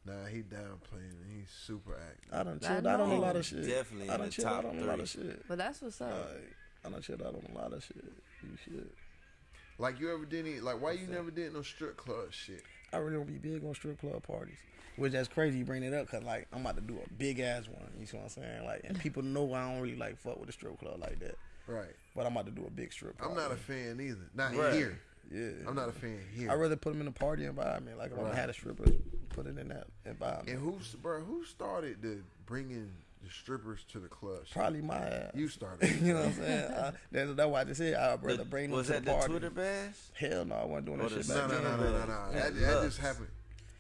Nah, he down playing. He's super active. I done I chilled out on a lot of shit. Definitely I in done the chilled out top on a lot three. of shit. But that's what's up. Like, I done chilled out on a lot of shit. You should. Like you ever did any? Like why you never did no strip club shit? I really don't be big on strip club parties. Which that's crazy you bring it up because like I'm about to do a big ass one. You see what I'm saying? Like and people know I don't really like fuck with the strip club like that. Right. But I'm about to do a big strip. I'm not a fan either. Not Right. here. Yeah. I'm not a fan here. I'd rather put them in a party environment. Like if I'm Right. gonna have the strippers, put it in that environment. and who's bro? Who started the bringing the strippers to the club? Probably my ass. You started. *laughs* you know what I'm saying? I, that's, that's why I just said I'd rather The- bring them was to that the the. Twitter bash? Hell no, I wasn't doing Or that shit no, back no, then. no, no, no, no. That, that just happened.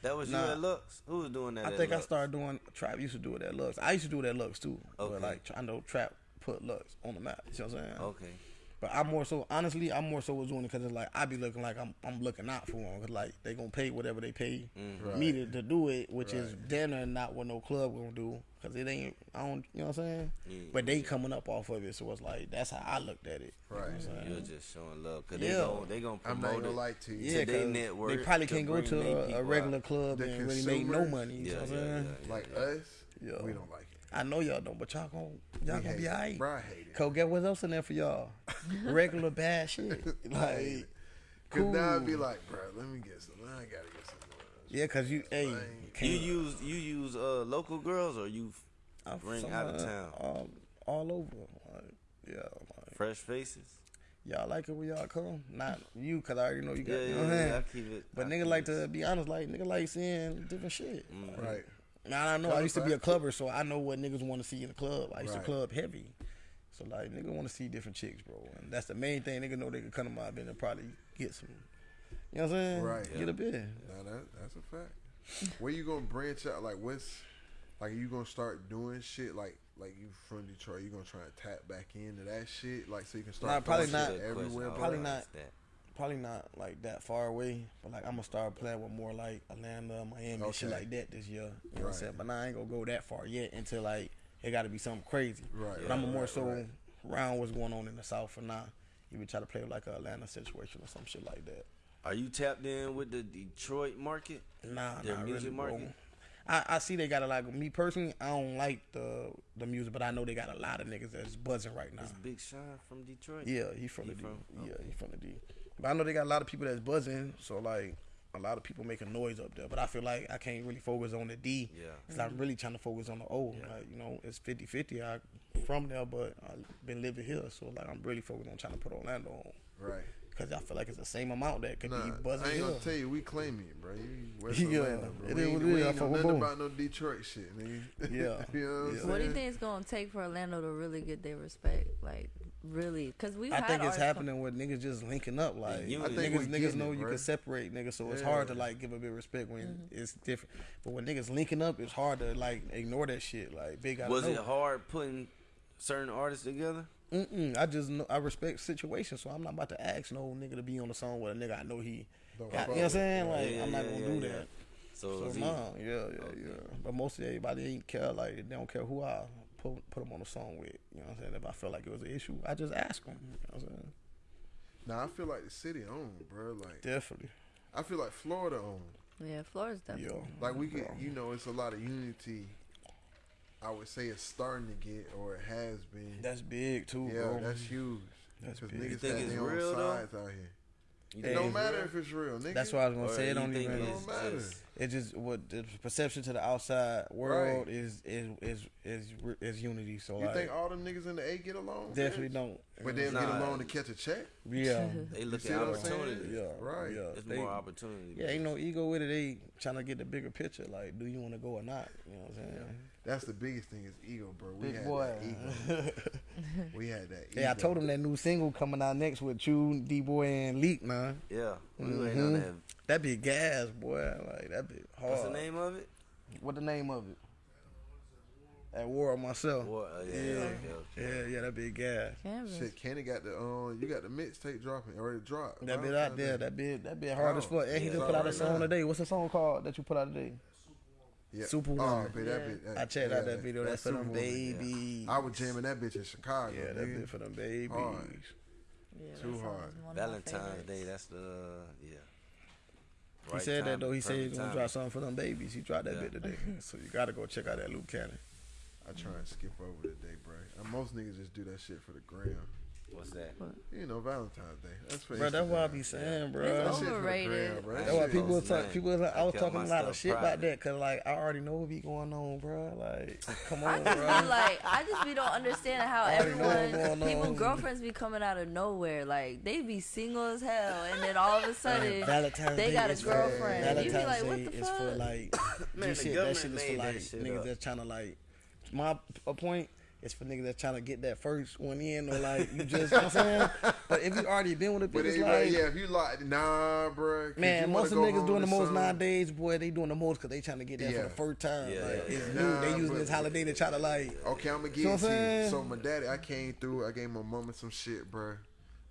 That was you at Lux? Who was doing that? I at think I started doing Trap used to do it at Lux. I used to do it at Lux too. Okay. But like I know Trap put Lux on the map. You know what I'm saying? Okay. But I'm more so honestly, I'm more so was doing it because it's like I be looking like I'm I'm looking out for them because like they gonna pay whatever they pay Mm-hmm. me to, to do it, which is Right. damn near not what no club gonna do because it ain't I don't you know what I'm saying. Yeah. But they coming up off of it, so it's like that's how I looked at it. You know what Right. saying? You're just showing love because Yeah. they gon' they gonna I'm promote not gonna it. lie to you. Yeah, to their 'cause network they probably can't go to a, a regular out. club The and really make no consumers? money. You Yeah, know what yeah, I'm saying? yeah, Like yeah. us, Yeah. we don't like it. I know y'all don't, but y'all gonna y'all We gonna be it. alright. Bro, I hate it. Cause get what else in there for y'all? *laughs* Regular bad shit. Like, Cause now I'd be like, bro, let me get some. I gotta get some. more. yeah, cause you, hey, ain't- can't- You use you use uh local girls or you I'm bring out of uh, town um, all over. Like, yeah, like, fresh faces. y'all like it when y'all come. Not you, cause I already know you got. Yeah, you yeah, know what I'm yeah, saying? I keep it. But I nigga like it- to be honest, like nigga like seeing different shit. Mm. Right. Now I don't know I used to be a clubber, so I know what niggas want to see in the club. I used Right. to club heavy, so like nigga want to see different chicks, bro, and that's the main thing. Nigga know they can come to my event and probably get some. You know what I'm saying? Right. Get a bid. Now that that's a fact. Where you gonna branch out? Like what's like you gonna start doing shit like like you from Detroit? You gonna try and tap back into that shit like so you can start Nah, probably not. shit everywhere. Probably not. that. Probably not like that far away, but like I'm gonna start playing with more like Atlanta, Miami, and shit like that this year. You know what I'm saying? But now I ain't gonna go that far yet until like it got to be something crazy. Right, But I'm right, more right, so right. around what's going on in the South for now. Even try to play like a Atlanta situation or some shit like that. Are you tapped in with the Detroit market? Nah, not music really, bro. market? I, I see they got a lot. Me personally, I don't like the the music, but I know they got a lot of niggas that's buzzing right now. Is Big Sean from Detroit? Yeah, he from He the D. from- Yeah, he from the D. But I know they got a lot of people that's buzzing, so like a lot of people making noise up there. But I feel like I can't really focus on the D. Yeah. Cause I'm mm-hmm. really trying to focus on the O. Like, you know, it's 50-50. I from there, but I've been living here, so like I'm really focused on trying to put Orlando on. Right. Cause I feel like it's the same amount that could Nah, be I ain't gonna tell you, we claim it, bro. You West Yeah, Atlanta, bro. it we is ain't, we ain't know nothing both. about no Detroit shit, nigga. *laughs* Yeah, you know what I'm yeah. What do you think it's gonna take for Orlando to really get their respect? Like, really? Because we. I think it's happening with niggas just linking up. Like you- I think niggas, niggas know it, you can separate niggas, so it's hard to like give a bit of respect when it's different. But when niggas linking up, it's hard to like ignore that shit. Like big. gotta Was know. it hard putting certain artists together? Mm-mm, I just know I respect situations, so I'm not about to ask no nigga to be on the song with a nigga I know he. Don't Got, you know what I'm with. saying? Like Yeah, I'm not gonna yeah, do yeah. that. So, So is he- nah, yeah, yeah, yeah. But most of everybody ain't care. Like they don't care who I put put them on the song with. You know what I'm saying? If I felt like it was an issue, I just ask them. You know what I'm saying? Nah, I feel like the city owned, bro. Like Definitely. I feel like Florida owned. Yeah, Florida's definitely. Yeah. Like we get, you know, it's a lot of unity. I would say it's starting to get, or it has been. That's big too, yeah, bro. that's huge. That's Because big. niggas think got it's their own real, though? sides out here. You It think don't it's matter real? if it's real, nigga. That's what I was gonna Or say. It you don't think even. It it's don't matter. just- It just what the perception to the outside world Right. is is is is is unity. So You like think all them niggas in the A get along? definitely bitch? don't. But they'll Nah. get along to catch a check. Yeah. *laughs* They look at what I'm saying? opportunity. Yeah, Right. Yeah, It's They- more opportunity. Yeah, ain't no ego with it. They trying to get the bigger picture. Like, do you want to go or not? You know what I'm saying? That's the biggest thing is ego, bro. We Big had boy. that ego. *laughs* we had that ego. Yeah, I told him that new single coming out next with you, D Boy, and Leak, man. Yeah, we waiting on that. That be gas, boy. Like that be hard. What's the name of it? What the name of it? At War on myself. War, uh, yeah, Yeah. okay, okay. Yeah, yeah, that be gas. Canvas. Shit, Kenny got the um, you got the mixtape dropping or it dropped. That Wow, bit out there, that bit that bit hard as Oh, fuck. And he just put out a song now. today. What's the song called that you put out today? Yeah. Superwoman. Oh, but that bit- that- I checked yeah, out that video. That's for them Superwoman, yeah. babies. I was jamming that bitch in Chicago. Yeah, that nigga. bit for them babies. Hard. Yeah, Too hard. is one of my Valentine's. Day. That's the yeah. He Right said that though. He said he's gonna drop something for them babies. He dropped that Yeah. bit today. *laughs* so you gotta go check out that Luke Cannon. I try and skip over the day, bro. And most niggas just do that shit for the gram. What's that? You know, Valentine's Day. That's for Bro, that's what I Instagram. be saying, bro. It's That shit for the overrated. gram, bro. That's why people was talk, people like, I I was kept talking a lot of stuff shit about that because like I already know what be going on, bro. Like, *laughs* come I on, just bro. be like, I just be don't understand how already know what's everyone, people, girlfriends be coming out of nowhere. Like they be single as hell, and then all of a sudden Valentine's they got a is for- girlfriend. You be Valentine's like, what the is fuck? for like *coughs* Man, G the shit. That shit is for like niggas up. that's trying to like. My a point is for niggas that's trying to get that first one in or like you just. you know what I'm saying, *laughs* but if you already been with a But bitch, it's like. yeah, if you like, nah, bro. Man, most of niggas doing the most nowadays, boy. They doing the most because they trying to get that Yeah. for the first time. Yeah, like, yeah, it's yeah. new. They using but- this holiday to try to like. Okay, I'm gonna See get what it I'm to you. So my daddy, I came through. I gave my mama some shit, bro.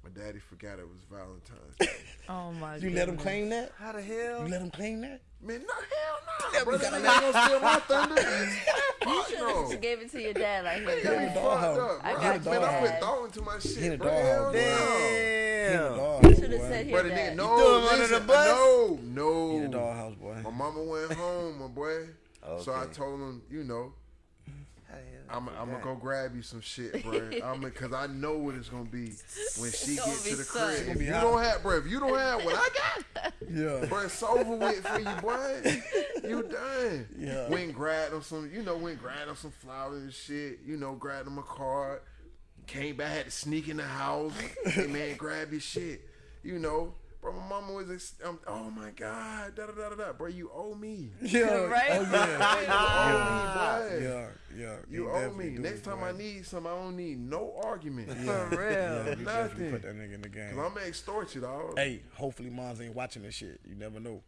My daddy forgot it was Valentine's. Day. *laughs* Oh my god! You let him claim that? How the hell? You let him claim that? Man, no hell no, Yeah, bro. we That gotta ain't gonna steal my thunder. *laughs* You should no. have just gave it to your dad. Like, here, Yeah, in you the fucked doghouse. up, I got Man, I put dad. thought into my shit, in the bro. Hell doghouse. no. Damn. You should have said Bro, here, the nigga, dad. no, threw him under listen, the bus? no, no. In the doghouse, boy. My mama went home, my boy. Okay. So I told him, you know, How the hell I'm, I I'm gonna go grab you some shit, bro. I'm cause I know what it's gonna be *laughs* when she gonna get be to the something. crib. If you don't have, bro, if you don't have what I got, *laughs* Yeah. bro, it's over with for you, boy. *laughs* You done. Yeah. Went and grabbed him some, you know, went and grabbed him some flowers and shit. You know, grabbed him a card. Came back, had to sneak in the house. hey man, grab your shit. You know. Bro, my mama was, ex- um, oh my God, da da da da da. Bro, you owe me. Yeah. *laughs* Right? Oh, yeah. *laughs* You owe me, boy. Yeah. Yeah. You He owe me. Next time boy. I need something, I don't need no argument. *laughs* For Yeah, real. you definitely Nothing. put that nigga in the game. Cause I'm gonna extort you, dog. Hey, hopefully moms ain't watching this shit. You never know.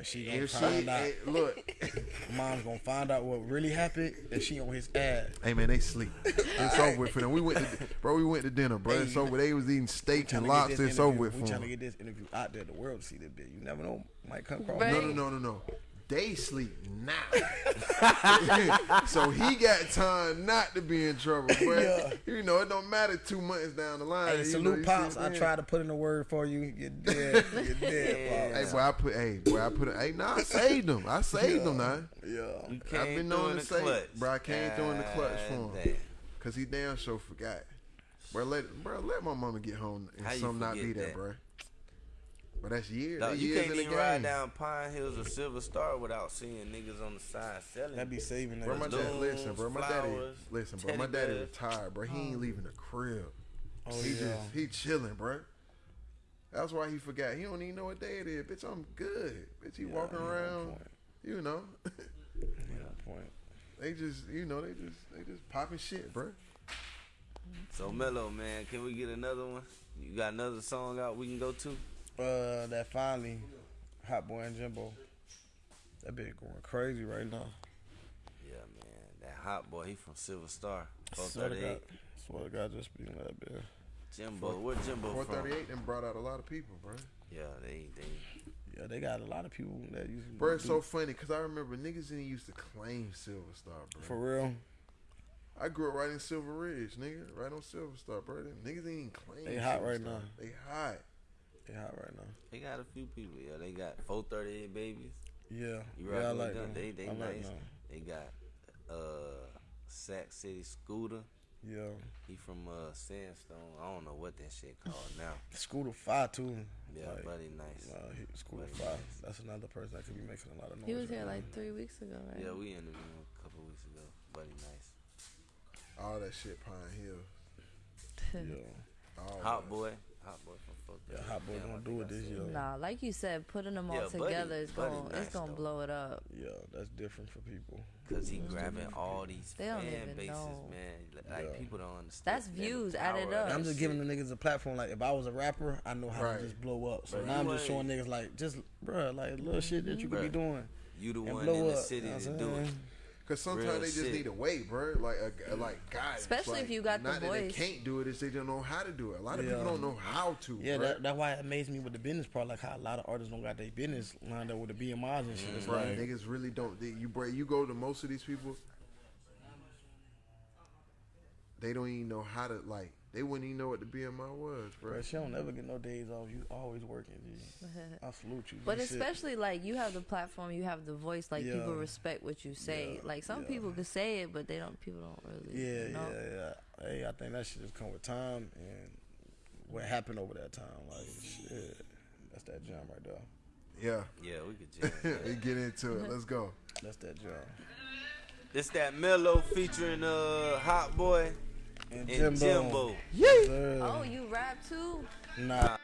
Cause she gonna if she, find out. hey, look, *laughs* Mom's gonna find out what really happened and she on his ass. hey man, they sleep. It's *laughs* over with for them. We went, to, bro. We went to dinner, bro. Hey, it's over. They was eating steak and get lobster. It's over interview- with We for trying to them. get this interview out there, the world to see this bit. You never know, might come across. Right. No, no, no, no, no. They sleep now. *laughs* so he got time not to be in trouble, bro. Yeah. You know, it don't matter two months down the line. Hey, you know, salute pops. I what I'm tried to put in a word for you. You're dead. You're dead, *laughs* Hey, pops. boy, I put, hey, boy, I put, a, hey, nah, I saved them. I saved them, now. Yeah. I've been through known to the say, clutch. bro, I came through in the clutch for him. Cause he damn sure forgot. Bro, let bro let my mama get home and How some not be forget there, that? bro. But that's years. Dog, that you years can't in even ride down Pine Hills or Silver Star without seeing niggas on the side selling. That be saving Bro, my niggas. dad, balloons, listen, bro. My daddy, flowers, listen, bro. My daddy bears. retired, bro. He ain't oh. leaving the crib. Oh, he yeah. just he chilling, bro. That's why he forgot. He don't even know what day it is. Bitch, I'm good. Bitch, he walking around. point. You know, Yeah, point. they just, you know, they just, they just popping shit, bro. So Mello, man, can we get another one? You got another song out we can go to? Uh, that finally, Hot Boy and Jimbo. That bitch going crazy right now. Yeah, man. That hot boy, he from Silver Star. Swear to God, 438. swear to God, just speaking of that bitch. Jimbo. Where Jimbo from? 438 and brought out a lot of people, bro. Yeah, they they Yeah, they got a lot of people that used to Bro, it's do- so funny because I remember niggas didn't used to claim Silver Star, bro. for real. I grew up right in Silver Ridge, nigga. Right on Silver Star, bro. Them Niggas ain't even claim. They hot Silver right Star. now. They hot. They hot right now. they got a few people. Yeah, they got 438 babies. Yeah, You yeah, I like them? them. They they I like nice. them. They got uh Sac City Scooter. Yeah, He from uh Sandstone. I don't know what that shit called now. Scooter Five too. Yeah, Like, buddy, nice. Nah, he, Scooter Buddy Five. nice. That's another person that could be making a lot of noise. He was right here now. like three weeks ago, right? Yeah, we interviewed him a couple weeks ago. Buddy, nice. All that shit, Pine Hill. *laughs* Yeah, All Hot that. boy, hot boy from 438. yeah, Hot Boy Damn, gonna think do I it this year. that. Nah, like you said, putting them all Yeah, Buddy- together is Buddy going nice, it's gonna though. blow it up. Yeah, that's different for people. Cause he grabbing all these They don't fan even bases, know. man. Like Yeah. people don't understand. That's man, views the added power of up. that I'm just shit. giving the niggas a platform. Like if I was a rapper, I know how Right. to just blow up. So But now I'm just showing niggas like just bruh, like little shit that you could be Bruh. doing You the and one blow in the up. city you know to what do I'm it. saying? Cause sometimes Real they just shit. need a way, bro. Like a, like guys. Especially like, if you got the not that they can't do it, it's they don't know how to do it. A lot of Yeah. people don't know how to. Yeah, bruh. that, that's why it amazed me with the business part, like how a lot of artists don't got their business lined up with the BMIs and shit. It's Right, like, niggas really don't. They, you bro, you go to most of these people, they don't even know how to like. They wouldn't even know what the BMI was, bro. bro, she don't never get no days off. You always working, G. *laughs* I salute you. But Good shit. especially like you have the platform, you have the voice. Like Yeah. people respect what you say. Yeah, Like some yeah. people can say it, but they don't. People don't really. Yeah, know. yeah, yeah. Hey, I think that should just come with time and what happened over that time. Like, shit, that's that jump right there. Yeah, Yeah, we could *laughs* jam. we get into it. Let's go. That's that jump. It's that Mello featuring uh Hot Boy And, and Jimbo. Yes, sir. Oh, you rap too? Nah.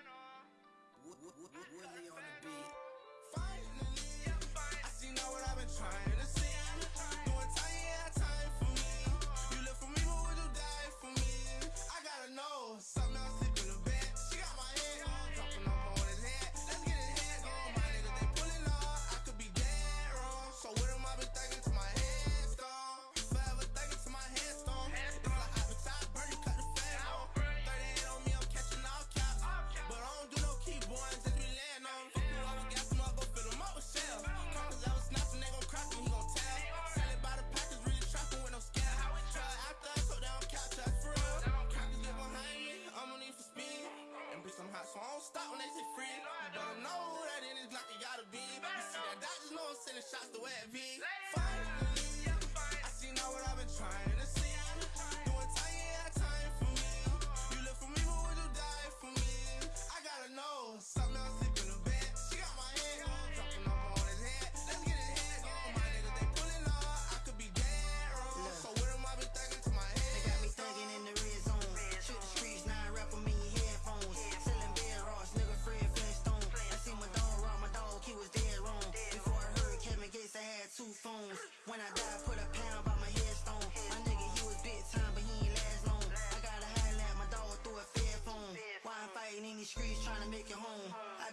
So I don't stop when they say free. You better know who that in this Glock, you gotta be. You see that just know I'm sending shots to where it be. Finally, I see now what I've been trying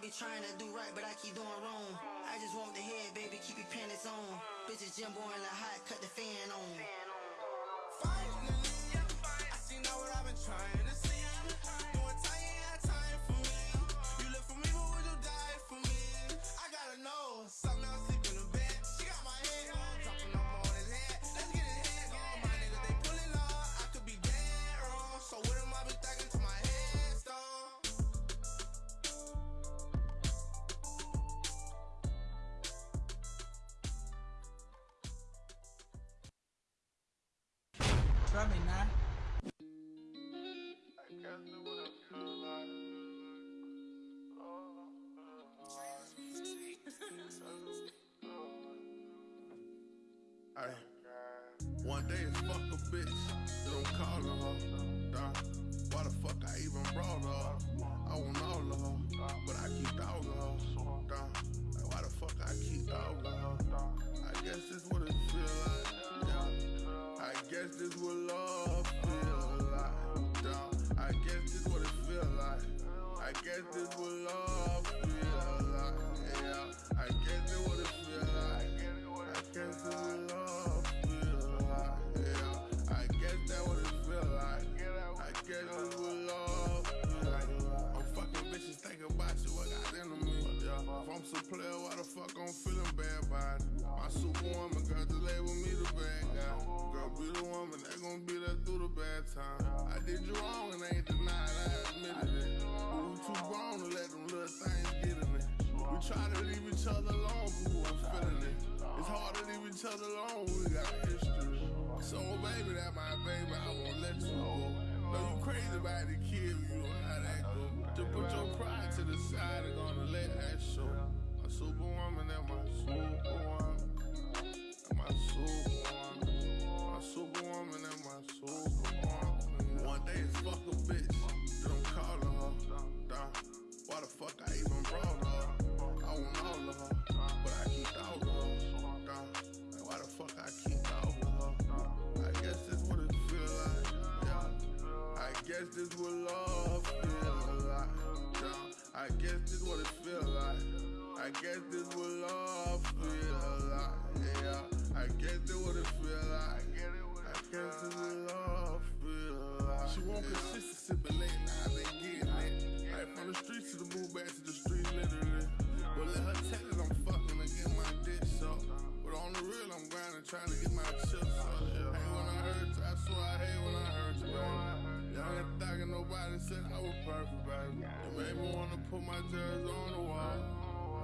be trying to do right, but I keep doing wrong. I just want the head, baby, keep your panties on. Bitches Jimbo and the Hot, cut the fan on. Finally, I see now what I've been trying that my baby, I won't let you go. Know you crazy about the kid, you know how that go. Put your pride to the side and gonna let that show. Superwoman, that my superwoman. That my superwoman. My superwoman, that my superwoman. One day it's fuck a bitch, her. Why the fuck I even brought her? I want all of her, but I keep dogging her. Dawg, like why the fuck I keep guess this what love feel like. I guess this what it feel like. I guess this what love feel like. Yeah, I guess that what it feel like. I guess it what love feel like. She want consistency, but late night been getting it. Like from the streets to the move back to the streets, literally. But let her tell it I'm fucking to get my dick so. But on the real, I'm grinding, trying to get my chips up. Hate when I heard you, I swear I hate when I heard you, baby. Young and thuggin', nobody said I was perfect, baby. You made me wanna put my jersey on the wall.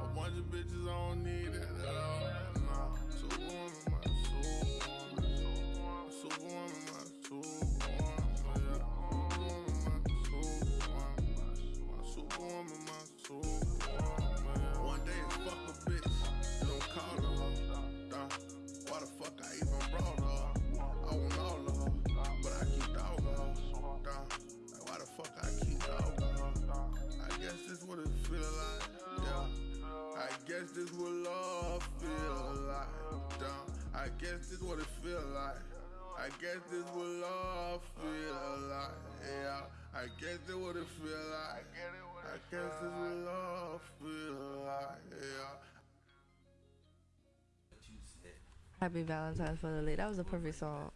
A bunch of bitches, I don't need that at all. Nah, superwoman, my superwoman. Superwoman, my superwoman, feel like, yeah. I guess this what love feel like, damn. I guess this what it feel like. I guess this what love feel like, yeah. I guess this what it feel like. I guess this what love feel like, yeah. Happy Valentine's for the late. That was a perfect song.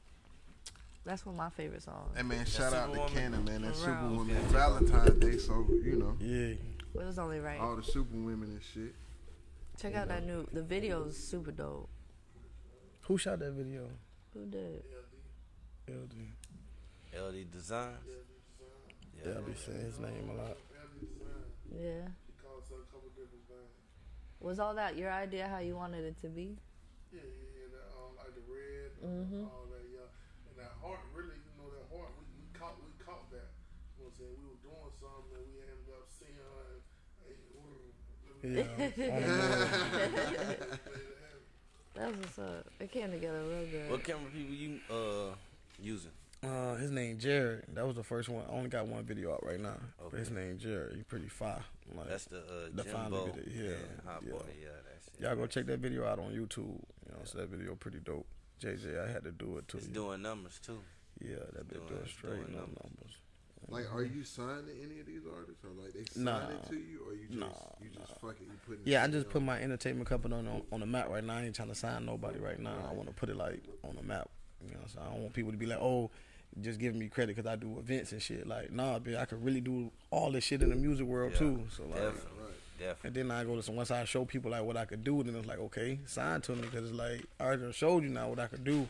That's one of my favorite songs. Hey man, shout out to Cannon, man. That Around. Superwoman Valentine's Day, so you know Yeah. It was only right. all the Superwomen and shit. Check out that new. The video is super dope. Who shot that video? Who did? LD. LD LD Designs. Yeah, I be saying his name a lot. Yeah. Was all that your idea how you wanted it to be? Yeah, yeah, yeah. That, um, like the red, Mhm. all that, yeah. And that heart, really, you know, that heart, we, we caught, we caught that. You know what I'm saying? We were doing something and we ended up seeing her. And, hey, ooh, let me- Yeah. *laughs* That was what's up. It came together real good. What camera people you uh using? Uh, his name Jared. That was the first one. I only got one video out right now. But his name Jared. He pretty fire. Like, That's the uh the final video, yeah, and yeah. Boy. Yeah, that's it. y'all go check that video out on YouTube. You know, so that video pretty dope. JJ, I had to do it too. It's doing numbers too. Yeah, that bit doing- doing it's straight doing numbers. numbers. Like, are you signed to any of these artists, or like they sign Nah. it to you, or you just Nah, you just fuck it, you put? Yeah, I just put my entertainment company on, on on the map right now. I ain't trying to sign nobody right now. I want to put it like on the map. You know, so I don't want people to be like, oh, just giving me credit because I do events and shit. Like, nah, bitch, I could really do all this shit in the music world Yeah, too. So like, Definitely. Definitely. and then I go to some once I show people like what I could do, then it's like okay, sign to me because it's like I already showed you now what I could do.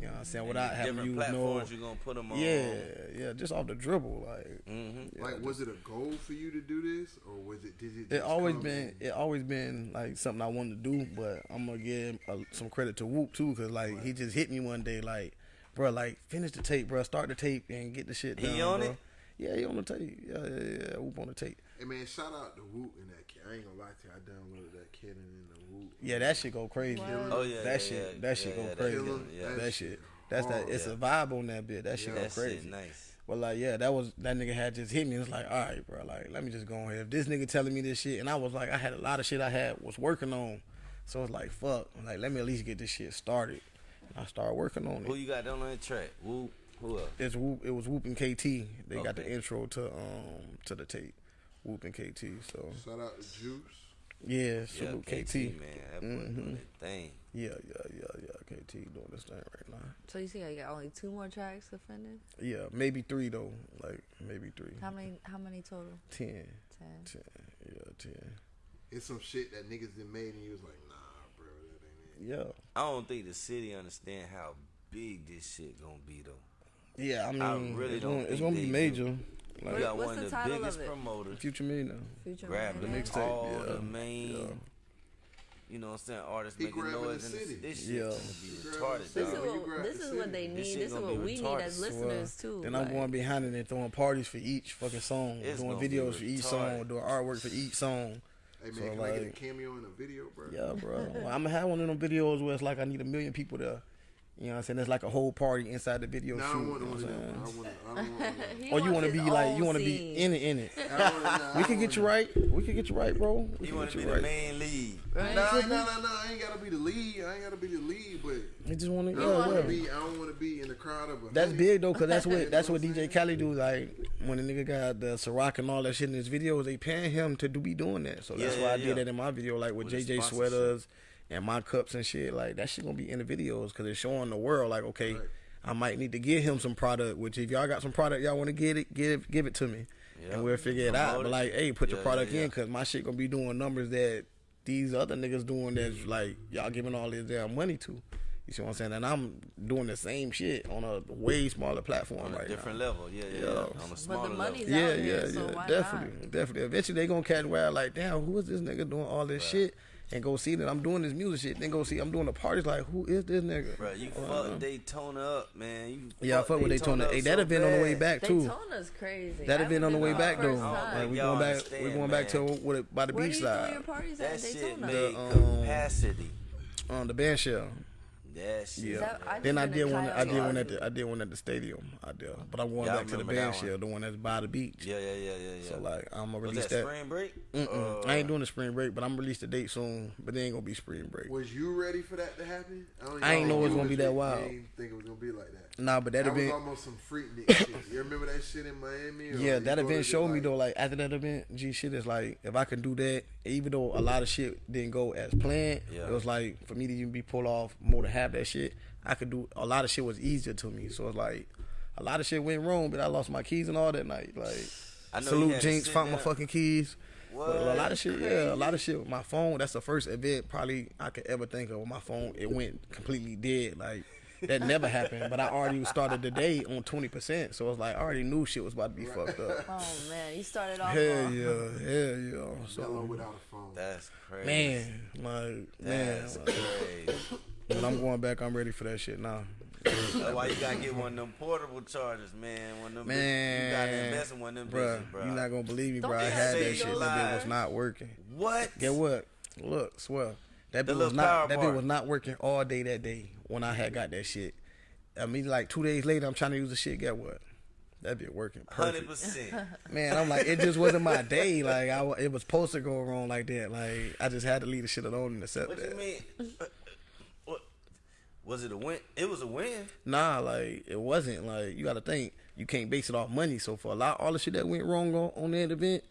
You know what I'm saying? Without having you know, platforms you're gonna put them on. Yeah, yeah, just off the dribble, like. Mm-hmm. Like, was it a goal for you to do this, or was it? Did it? It always come been it always been like something I wanted to do, but I'm gonna give uh, some credit to Whoop too, cause like he just hit me one day, like, bro, like finish the tape, bro, start the tape and get the shit He done. on bro. it? Yeah, he on the tape. Yeah, yeah, yeah. Whoop on the tape. Hey man, shout out to Whoop and that kid. I ain't gonna lie to you. I downloaded that kid and the Whoop. Yeah, that shit go crazy. Oh, yeah, that yeah, shit, yeah, that shit yeah, go yeah, crazy. that yeah. that, that shit, shit that's that. It's Yeah. a vibe on that bit. That shit That go crazy. shit nice. But like, yeah, that was that nigga had just hit me. It's like, all right, bro, like, let me just go ahead. If this nigga telling me this shit, and I was like, I had a lot of shit I had was working on, so it's like, fuck, like, let me at least get this shit started. And I started working on it. Who you got down on that track? Who? Who else? It's Whoop, it was Whoop and KT. They got the intro to um to the tape, Whoop and KT. So Shout out to Juice. yeah, Yeah, salute KT, KT. man. That boy Mhm. doing that thing. Yeah, yeah, yeah, yeah. KT doing this thing right now. So you see, I got only two more tracks to finish. Yeah, maybe three though. Like maybe three. How many? How many total? Ten. Ten. Ten. Yeah, ten. It's some shit that niggas done made, and you was like, nah, bro, that ain't it. Yeah. I don't think the city understand how big this shit gonna be though. Yeah, I mean, I really it's, don't gonna, it's gonna be major. You Like got one of the title of biggest it? promoters Future Millionaire. Future grabbing Millionaire? mixtape, all yeah. the main, Yeah. you know what I'm saying, artists He making grabbing noise the in city. this, this shit Yeah. gonna be retarded, This city. is dog. When you what this is what they need. shit This is what be we need as So, listeners too. Then I'm like- going behind it and throwing parties for each fucking song, It's doing videos for each song, doing artwork for each song. Hey man, So, can I get a cameo in a video, bro? Yeah, bro. I'm gonna have one of them videos where it's like I need a million people to, you know, what I'm saying it's like a whole party inside the video No, shoot. don't you know what I'm *laughs* saying? want. I don't want. one. He Or you want to be like you want to be in it, in it. *laughs* Wanna- We can get you right. We can get you right, bro. We You can wanna get be you the right. main lead. Right? Nah, nah, nah, nah. I ain't gotta be the lead. I ain't gotta be the lead, but I just want I to, don't want yeah, to yeah. be. I don't want to be in the crowd of a. That's hundred. big though, cause that's what *laughs* that's what DJ saying? Khaled do. Like when the nigga got the Ciroc and all that shit in his videos, they paying him to do be doing that. So that's Yeah, why I did yeah. that in my video, like with, With JJ sponsorship. sweaters and my cups and shit, like that shit gonna be in the videos because it's showing the world like, okay, I might need to give him some product. Which if y'all got some product y'all want to get it, give give it to me, Yeah. and we'll figure it out. Promote But like, hey, put your product yeah, yeah. in because my shit gonna be doing numbers that these other niggas doing that's mm-hmm. like y'all giving all this damn money to. You see what I'm saying? And I'm doing the same shit on a way smaller platform on a right different now. level. Yeah, yeah, Yeah. yeah. On a But smaller the level. money's Yeah, out yeah, there, so yeah, why definitely, not? definitely. Eventually, they gonna catch where like, damn, who is this nigga doing all this shit? And go see that I'm doing this music shit. Then go see I'm doing the parties. Like, who is this nigga? Bro, you Uh, fuck Daytona up, man. You Yeah, I fuck with Daytona. Hey, that so event on the way back too. Daytona's crazy. That event on the way back the though. first time. Like, we going back. We understand, going back to man. with it, by the Where do beach you throw side. your parties at That in shit Daytona? made um, capacity. On the band shell. That shit. Yeah. that- I then I did one. I did one at the. I did one at the stadium. I did. But I'm going Yeah, I back to the remember band shell, the one that's by the beach. Yeah, yeah, yeah, yeah, yeah. So like, I'm gonna was release that, that. spring break? Mm-mm. Uh, I ain't doing the spring break, but I'm gonna release the date soon. But they ain't gonna be spring break. Was you ready for that to happen? I don't I ain't know it was gonna be that you wild. didn't think it was gonna be like that. Nah, but that That was event. almost some freaknik shit. You remember that shit in Miami? Or Yeah, that event showed me like- though. Like after that event, G shit is like if I can do that, even though a lot of shit didn't go as planned, Yeah. it was like for me to even be pulled off more to have that shit. I could do a lot of shit was easier to me. So it's like a lot of shit went wrong, but I lost my keys and all that night. Like I know you salute had Jinx, sit found my fucking keys. But a lot of shit, yeah, a lot of shit with my phone. That's the first event probably I could ever think of. With my phone, it went completely dead. Like that never happened. But I already started the day on twenty percent, so I was like I already knew shit was about to be fucked up. Oh man, you started off. Hell wrong. yeah, hell yeah. Yellow So without a phone. That's crazy. man, like man, That's like, crazy. when I'm going back, I'm ready for that shit now. That's why you gotta get one of them portable chargers, man. One of them. Man, you gotta invest in one of them bruh, bitches, bro. you're not gonna believe me, Don't bro. I had that shit. to That bit was not working. What? Get what? Look, swear. That The bit was not. That bar. bit was not working all day that day when I had got that shit. I mean, like two days later, I'm trying to use the shit. Get what? That bit working perfect. percent. *laughs* Man, I'm like, it just wasn't my day. Like, I, it was supposed to go wrong like that. Like, I just had to leave the shit alone and accept What that. you mean? Uh, What? Was it a win? It was a win. Nah, like it wasn't. Like you got to think, you can't base it off money. So for a lot, all the shit that went wrong on, on that event,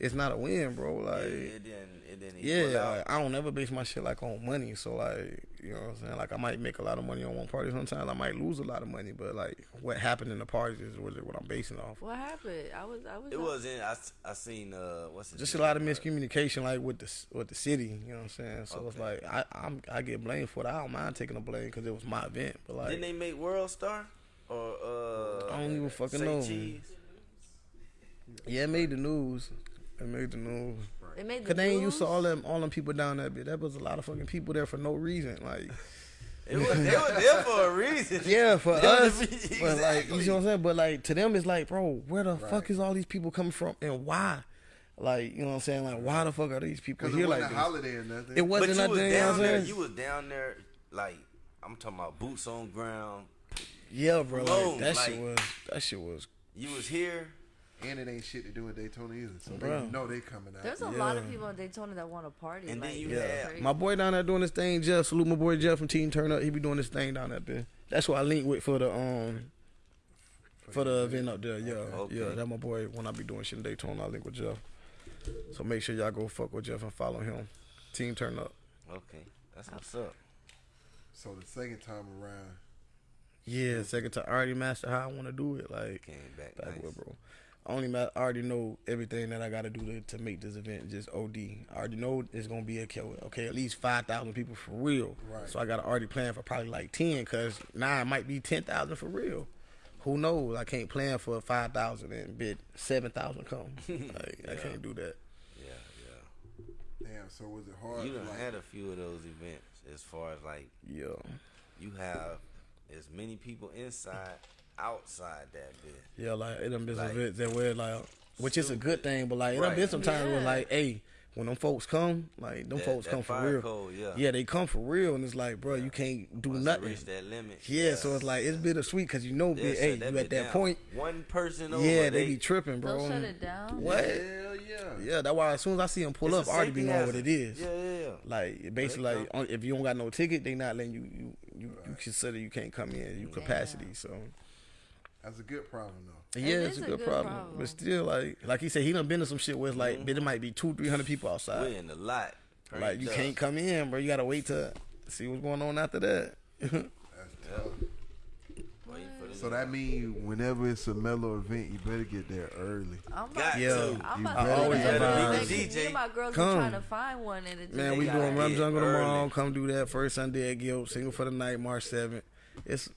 it's not a win, bro. Like it didn't. It didn't. yeah, like, I don't ever base my shit like on money. So like, you know what I'm saying? Like I might make a lot of money on one party. Sometimes I might lose a lot of money. But like, what happened in the parties is what, what I'm basing off. What happened? I was. I was. It wasn't. I seen uh what's it? Just a lot of miscommunication, like with the with the city. You know what I'm saying? So it's like I I'm, I get blamed for it. I don't mind taking the blame because it was my event. But like, Didn't they make World Star or uh? I don't even fucking know. Cheese? yeah, it made the news. It made the news. It made the Cause they ain't news? used to all them all them people down that bit. That was a lot of fucking people there for no reason. Like *laughs* It was. They were there for a reason. *laughs* yeah, for *laughs* They us, was- but like you exactly. know what I'm saying. But like to them, it's like, bro, where the fuck is all these people coming from and why? Like you know what I'm saying? Like why the fuck are these people Because it here wasn't like a this? holiday or nothing. It wasn't you nothing. was You down I'm there. You was down there like I'm talking about boots on ground. Yeah, bro. Like, that like- shit was that shit was. You was here. And it ain't shit to do in Daytona either. So Bruh. they know they coming out. There's a lot of people in Daytona that want to party. And then you it's had- My boy down there doing this thing, Jeff. Salute my boy Jeff from Team Turn Up. He be doing this thing down there. That's who I link with for the um for the event up there. Yeah, Okay. yeah. That my boy. When I be doing shit in Daytona, I link with Jeff. So make sure y'all go fuck with Jeff and follow him. Team Turn Up. Okay, that's what's up. So the second time around, Yeah, second time. I already mastered how I want to do it. Like Came back back nice. with bro. I only ma- I already know everything that I got to do to, to make this event just OD. I already know it's gonna be a kill. Okay, at least five thousand people for real. Right. So I got to already plan for probably like ten, cause now it might be ten thousand for real. Who knows? I can't plan for five thousand and bid seven thousand come. *laughs* like, I can't do that. Yeah, yeah. damn. So was it hard? You to, done like, had a few of those events as far as like Yeah. you have as many people inside, outside that bit. Yeah, like it done been some Like- that where like, which is a good thing, but like it done Right. been some times where like, hey, when them folks come, like them That- folks that come for real. code, yeah. they come for real, and it's like, bro, you can't do Once nothing. reach that limit. Yeah, so it's like it's bittersweet because you know, they'll hey, you at that down. point, One person over. yeah, they be tripping, bro. They'll shut it down. What? Hell yeah. Yeah, that's why as soon as I see them pull It's up, I already be safety knowing what it is. Yeah, yeah, yeah. Like basically, like on- if you don't got no ticket, they not letting you you you, you consider you can't come in, you capacity. So That's a good problem though. yeah, It it's a a good, good problem. problem. But still, like like he said, he done been to some shit where it's like, Mm-hmm. but it might be two, three hundred people outside. We in the lot. Turn like you up. can't come in, bro. You gotta wait to see what's going on after that. Waiting for So that means whenever it's a Mello event, you better get there early. I'm about, Got Yeah. to. I'm You about better to always do that advise. every day, 'cause Me DJ, and my girls come. are trying to find one in the Man, we gotta doing Rum get Jungle tomorrow. Come do that first Sunday at Gilt. Single for the night, March seventh. It's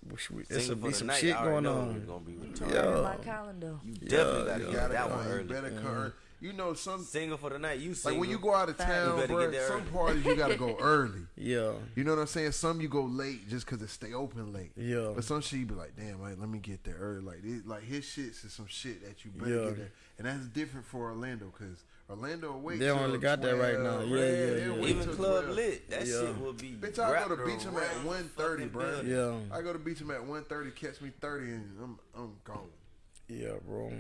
it's Single a, for be some night, shit going know on. Gonna be retarded. Yeah. my calendar. You definitely gotta you get gotta that come, one you early. better come early. You know some Single for the night. You like when you go out of town, You bro. Some parties you gotta go *laughs* early. Yeah, You know what I'm saying? Some you go late just because it stay open late. Yeah. But some shit you be like, damn, like, let me get there early. Like, this, like his shits is some shit that you better Yeah. get there, and that's different for Orlando because Orlando will. They only till got that right now. Yeah, yeah, they'll yeah. Even club 12. lit. That Yeah. shit will be. Bitch, I go to wrapped Beacham at around 1.30, bro. yeah, I go to Beacham at 1.30, catch me 30, and I'm I'm gone. yeah, bro.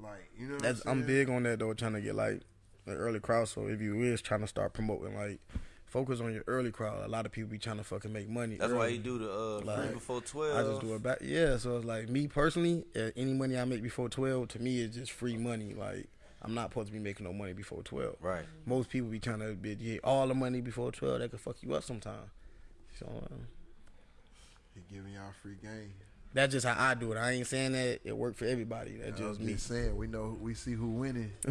Like, you know what That's I'm I'm big on that though, trying to get like an early crowd. So if you is trying to start promoting, like focus on your early crowd. A lot of people be trying to fucking make money. That's why early. he do the uh, Like, free before twelve. I just do it back. Yeah, so it's like me personally, uh, any money I make before twelve to me is just free money. Like I'm not supposed to be making no money before twelve. Right. Most people be trying to be, get all the money before twelve. That could fuck you up sometime. So uh, He giving y'all free game. that's just how I do it. I ain't saying that it worked for everybody. That's I was just me. just saying, we know we see who winning. *laughs*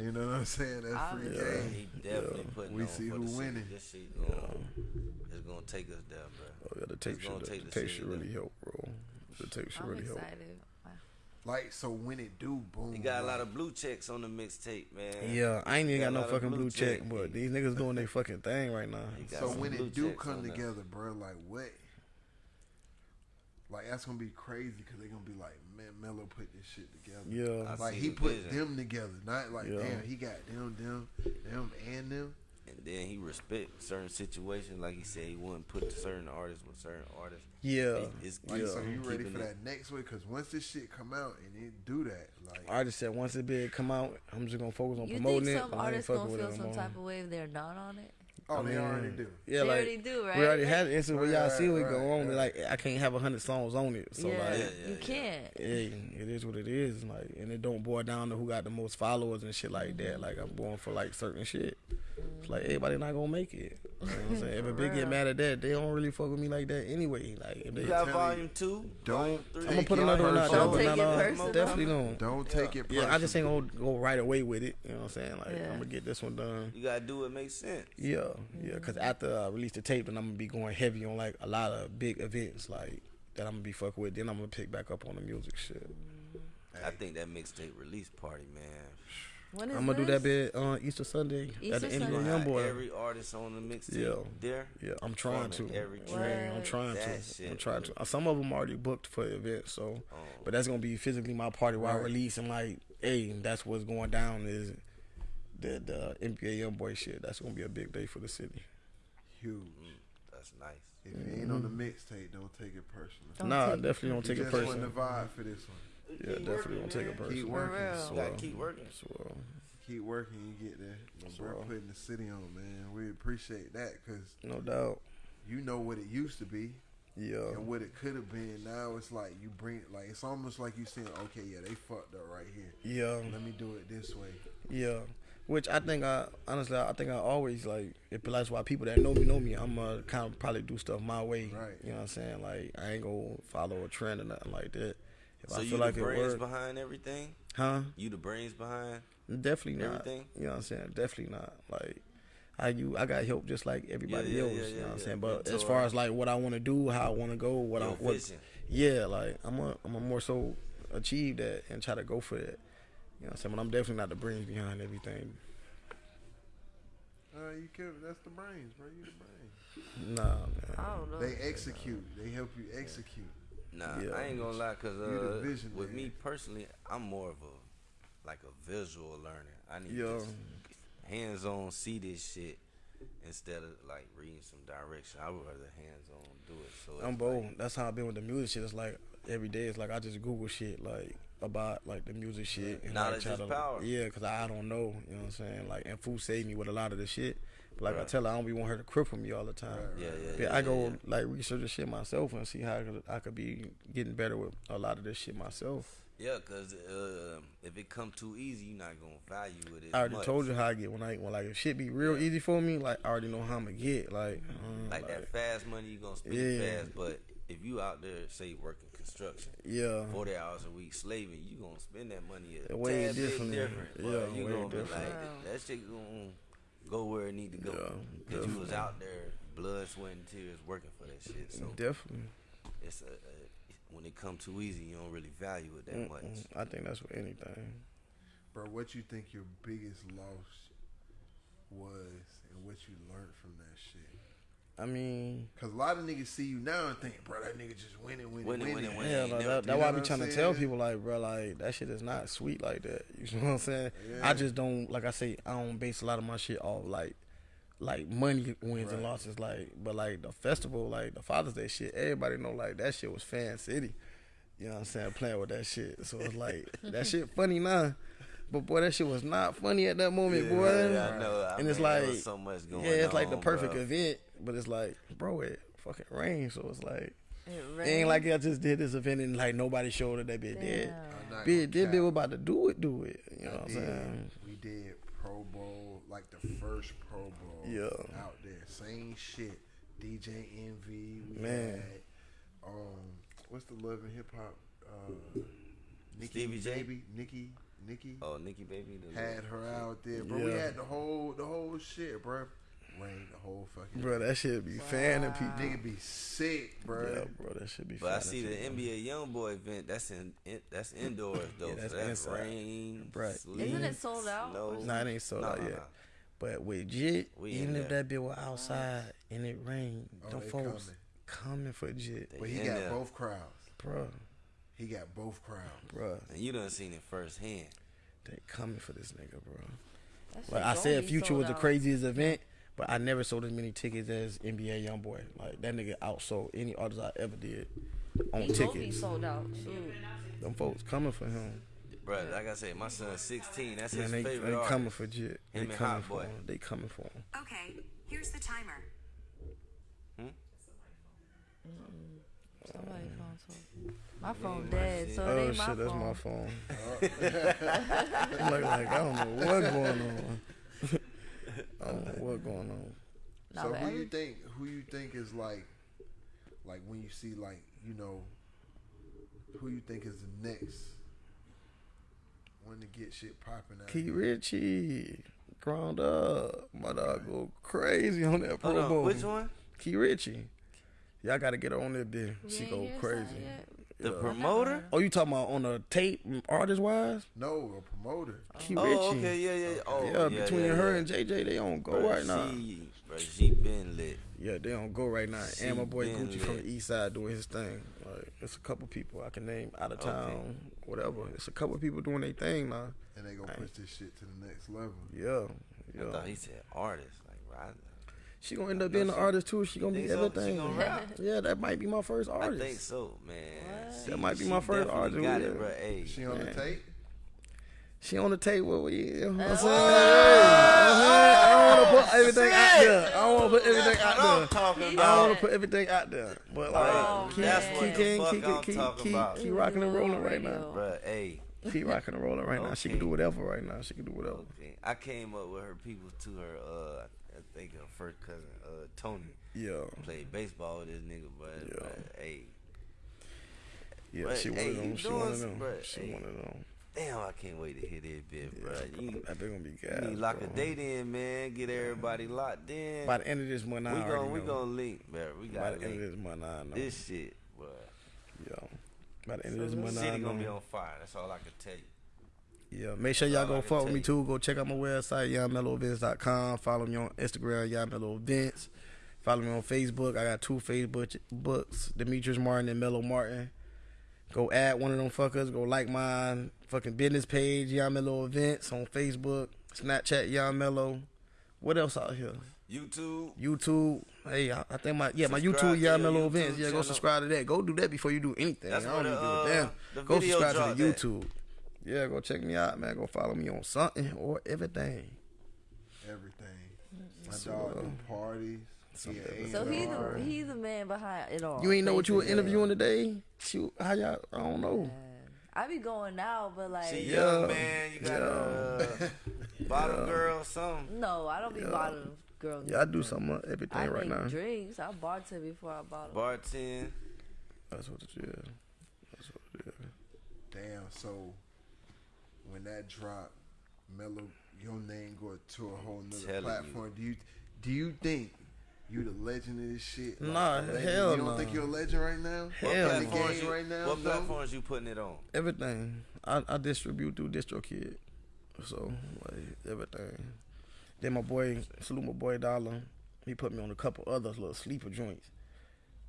you know what I'm saying? That's free Obviously. game. He definitely putting We see who winning. This shit gonna, it's gonna take us down, bro. Oh yeah, the tape It's gonna should, take the the tape should really there. help, bro. The tape should I'm really help. Excited. Like so, when it do, boom. you got a lot of blue checks on the mixtape, man. Yeah, I ain't even Got got a no fucking blue blue check, check. but these niggas doing their *laughs* fucking thing right now. So when it do come on there. together, bro, like what? Like that's gonna be crazy because they gonna be like, man, Mello put this shit together. Yeah, I Like he the put vision. them together, not like Yeah. damn, he got them, them, them, and them. And then he respect certain situations, like he said he wouldn't put certain artists with certain artists. yeah. He- It's Like, Yeah. so you ready for it- that next way? Because once this shit come out and it do that, like I just said once the bid come out, I'm just gonna focus on You promoting think it. some but I ain't artists fucking gonna feel some more. type of way if they're not on it? Oh, I they mean, already do. Yeah, they like already do, right? we already had an instance where y'all Right, see it right, go on. right. Like I can't have a hundred songs on it, so yeah, like. Yeah, you yeah. can't. Hey, it is what it is, like, and it don't boil down to who got the most followers and shit like that. Mm-hmm. Like, I'm going for like certain shit. It's like everybody not gonna make it. You know what I'm saying? If a big get mm-hmm. mad at that, they don't really fuck with me like that anyway. Like, if they, You got volume two, Don't three. I'm gonna put another one out there, but Don't not take it all. personal. Definitely don't. Don't take it. Yeah, I just personal. ain't gonna go right away with it. You know what I'm saying? Like, Yeah. I'm gonna get this one done. You gotta do what makes sense. Yeah, yeah. Mm-hmm. Cause after I release the tape, then I'm gonna be going heavy on like a lot of big events, like that I'm gonna be fucking with. Then I'm gonna pick back up on the music shit. I think that mixtape release party, man. When is I'm gonna do that bit on Easter Sunday Easter at the end of Sunday. the young boy. Every artist on the mixtape Yeah. there. Yeah, I'm trying to. Performing every Yeah, track. I'm trying That to. shit I'm trying to. Some of them already booked for the event, so. Oh. But that's gonna be physically my party while I release and like, hey, that's what's going down is the the uh, NBA YoungBoy shit. That's gonna be a big day for the city. huge. That's nice. If you ain't on the mm-hmm. mixtape, don't take it personal. Don't nah, take it definitely don't You take it just want the vibe for this one. Yeah, definitely don't take it personal. Keep working. real. You gotta keep working. So, Keep working, you get there. But bro, Sure. putting the city on, man. We appreciate that because no doubt. you know what it used to be Yeah. and what it could have been. Now it's like you bring, it like it's almost like you saying, okay, yeah, they fucked up right here. Yeah. Let me do it this way. Yeah, which I think I honestly I think I always like if that's why people that know me know me. I'm gonna kind of probably do stuff my way. Right. You know what I'm saying? Like I ain't gonna follow a trend or nothing like that. If So I you feel the like it brains works, behind everything? huh? You the brains behind? Definitely not. Everything? You know what I'm saying? Definitely not. Like I you I got help just like everybody yeah, else. yeah, you know what I'm yeah. saying? But as Mentor. far as like what I want to do, how I want to go, what I Your what, vision. yeah, like I'm a I'm a more so achieve that and try to go for that. You know what I'm saying? But I'm definitely not the brains behind everything. Uh, you could. That's the brains, bro. You the brains. Nah, man. I don't know. They execute. They help you execute. Nah, Yeah. I ain't gonna lie, cause You the uh, visionary. with me personally, I'm more of a like a visual learner. I need Yeah. to hands on see this shit instead of like reading some direction. I would rather hands on do it. So I'm it's bold. like- That's how I've been with the music shit. It's like every day. It's like I just Google shit like about like the music shit. And Knowledge like, is to, power. Yeah, because I don't know. You know what I'm saying? Like, and Fu saved me with a lot of the shit. But like I tell her, I don't be want her to cripple me all the time. Yeah, yeah, But yeah, I go yeah. like research the shit myself and see how I could, I could be getting better with a lot of this shit myself. Yeah, cause uh, if it come too easy, you're not gonna value it. As I already much. told you how I get when I when like if shit be real easy for me, like I already know how I'm gonna get. Like, mm, like that fast money, you gonna spend Yeah. fast. But if you out there, say working construction, Yeah. forty hours a week slaving, you gonna spend that money a Way tad bit different. different. Yeah, but you way gonna be like that shit gonna go where it need to go. Yeah, Cause you was out there, blood, sweat, and tears working for that shit. So Definitely. it's a, a when it come too easy, you don't really value it that much. Mm-mm. I think that's with anything. Bro, what you think your biggest loss was and what you learned from that shit? I mean, Cause a lot of niggas see you now and think, bro, that nigga just winning, winning, Winning, winning. winning, winning. yeah, like, never that, that's why I be trying what to tell people like, bro, like that shit is not sweet like that. *laughs* You know what I'm saying? Yeah. I just don't like I say I don't base a lot of my shit off like like money wins and losses like but like the festival like the Father's Day shit everybody know like that shit was fan city. You know what I'm saying? Playing with that shit. So it's like that *laughs* shit funny now. But boy, that shit was not funny at that moment, Yeah, boy. Yeah, I know. I and it's mean, there like was so much going yeah, it's like the perfect bro. event, but it's like, bro, it fucking rains, so it's like It it rained. ain't like I just did this event and like nobody showed that that bitch did. Damn. I'm not Bitch, gonna this bitch was about to do it, do it. You know I what I'm saying? We did Pro Bowl, like the first Pro Bowl Yeah. out there. Same shit. DJ Envy. We Man. Had, um, what's the love and hip hop? Uh, Nikki Stevie J? Baby, Nikki, Nikki Oh, Nikki Baby. The had her out there, bro. We had the whole, the whole shit, bro. Rain the whole fucking. Bro, that shit be fanning people. Nigga be sick, bro. Yeah, bro, that should be But I fanning see the people. NBA YoungBoy event. That's in, in that's indoors *laughs* though. Yeah, that's so that's rain, Right. sleet, Isn't it sold out? Snow. Nah, it ain't sold Nah, out nah, yet. nah. But with Jit, We even if that bitch was outside and it rained, Oh, them they folks coming. coming for Jit. But he got there. both crowds. Bro, He got both crowds. bro, And you done seen it firsthand. they coming for this nigga, bro. That Like I said, Future sold was the out. craziest event, but I never sold as many tickets as NBA YoungBoy. Like that nigga outsold any artist I ever did on He gon' be tickets. sold out. Shoot. Them folks coming for him. Bro, like I said, my son's 16. That's Man, his they, favorite they artist. coming for Jit. They and coming Hot for Boy. him. They coming for him. Okay, here's the timer. Hmm? Somebody phone told Oh, my phone dead, so it Oh *laughs* ain't shit, my that's phone. my phone. I'm like, like, I don't know what's going on. I don't know what's going on. Nah, so but who every- you think? Who you think is like, like when you see like you know, who you think is the next one to get shit popping out? Key here? Richie, ground up, my dog go crazy on that Hold Pro on, Bowl. which one? Key Richie. Y'all gotta get her on that bitch. She go crazy. Something yet. The Yeah. promoter? Oh, you talking about on a tape, artist wise? No, a promoter. Key Oh, Richie. okay, oh, yeah, yeah. Oh, yeah, yeah, between yeah, her yeah. and JJ, they on go Bruh, right now. She, bro, she been lit. Yeah, they on go right now. She and my boy been Gucci from the east side doing his thing. Like, it's a couple people I can name out of Okay. town, whatever. It's a couple people doing their thing now. And they gonna push this shit to the next level. Yeah, I thought he said artist. Like, right? She gonna end up being an artist too. She gonna think be so? Everything. gonna? Yeah, that might be my first artist. I artist. think so, man. What? She- That might be my first artist, Got it, bro. Hey, She on the Man. tape. She on the table. with You I'm Oh. saying? Hey, I don't want to put everything out there. I don't want to put everything That's out there. I don't want to put everything out there. But like, Oh, keep, keep, keep, keep, keep, keep, about. keep rocking and rolling right now. Radio. Bruh, hey, Keep rocking and rolling right now. She can do whatever right now. She can do whatever. okay. I came up with her people to her. Uh, I think her first cousin, uh, Tony, Yeah, played baseball with this nigga, but Yeah. bruh, hey, yeah. But, she one hey, them. She of them. bruh, She hey. of them. damn, I can't wait to hear that bit, Yeah, bruh. bro. You, That they gonna be you gas. need lock bro. a date in, man. Get everybody locked in. By the end of this month, I we gonna we know. gonna link, bruh. We By got the to end of this month, I know. this shit, bruh. Yeah. By the end of this month, I City gonna be on fire. That's all I can tell you. Yeah, make sure y'all go fuck with me too. Go check out my website, youngmello.events.com. Follow me on Instagram, youngmello events. Follow me on Facebook. I got two Facebook books, Demetrius Martin and Mello Martin. Go add one of them fuckers. Go like my fucking business page, Young Mello Events on Facebook, Snapchat, Young Mello. What else out here? YouTube. YouTube. Hey, I, I think my yeah my YouTube your Mello YouTube Events. Yeah, go subscribe to that. Go do that before you do anything. That's I don't even give a uh, damn. Go subscribe to the at. YouTube. Yeah, go check me out, man. Go follow me on something or everything. Everything. My So, dog uh, do parties. He So he the A&R. he the man behind it all. You ain't know what you were basically. interviewing today? Shoot, how y'all? I don't know. I be going now, but like See, Yeah. young man, you got a uh, bottom girl, something. no, I don't be bottom girl. Yeah, I do some of everything I right now. drinks. I bartend before I bottle. Bartend. That's what it is. That's what it is. Damn. So when that drop, Mello, your name go to a whole nother Telling you. platform. Do you do you think you the legend of this shit? Nah, a legend? hell You don't no. think you're a legend right now? What Hell in the platforms game you, right now? what though? platforms you putting it on? Everything. I, I distribute through DistroKid. So like everything. Then my boy, salute my boy Dollar. He put me on a couple other little sleeper joints.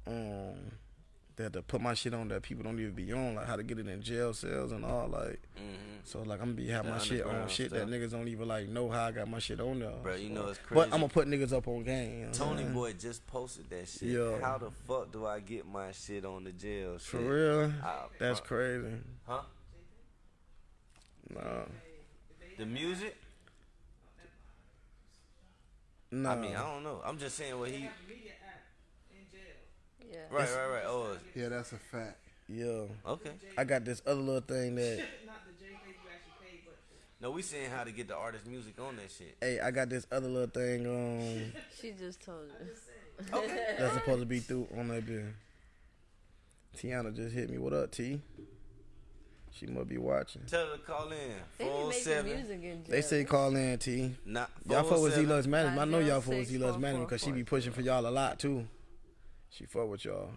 Um, that to put my shit on that people don't even be on, like how to get it in jail cells and all. Like, Mm-hmm. so like I'm gonna be have my shit on shit that niggas don't even like know how I got my shit on there. Bro, you So- know it's But. I'm gonna put niggas up on game. You know Tony saying? Boy just posted that shit. Yeah. How the fuck do I get my shit on the jail? For real, Ah, that's crazy. Huh? Nah, The music? nah. I mean, I don't know. I'm just saying what he. Yeah. Right, right, right. Oh, Yeah, that's a fact. yeah. okay. I got this other little thing that. No, we saying how to get the artist music on that shit. Hey, I got this other little thing um *laughs* She just told us. *laughs* that's supposed to be through on that bill. Tiana just hit me. What up, T? She must be watching. Tell her to call in. They be Four making seven. music in jail. They say call in, T. Not Y'all fuck with Z Lux Management. I know y'all fuck with 906 Z Lux Management because she be pushing for y'all a lot too. She fuck with y'all.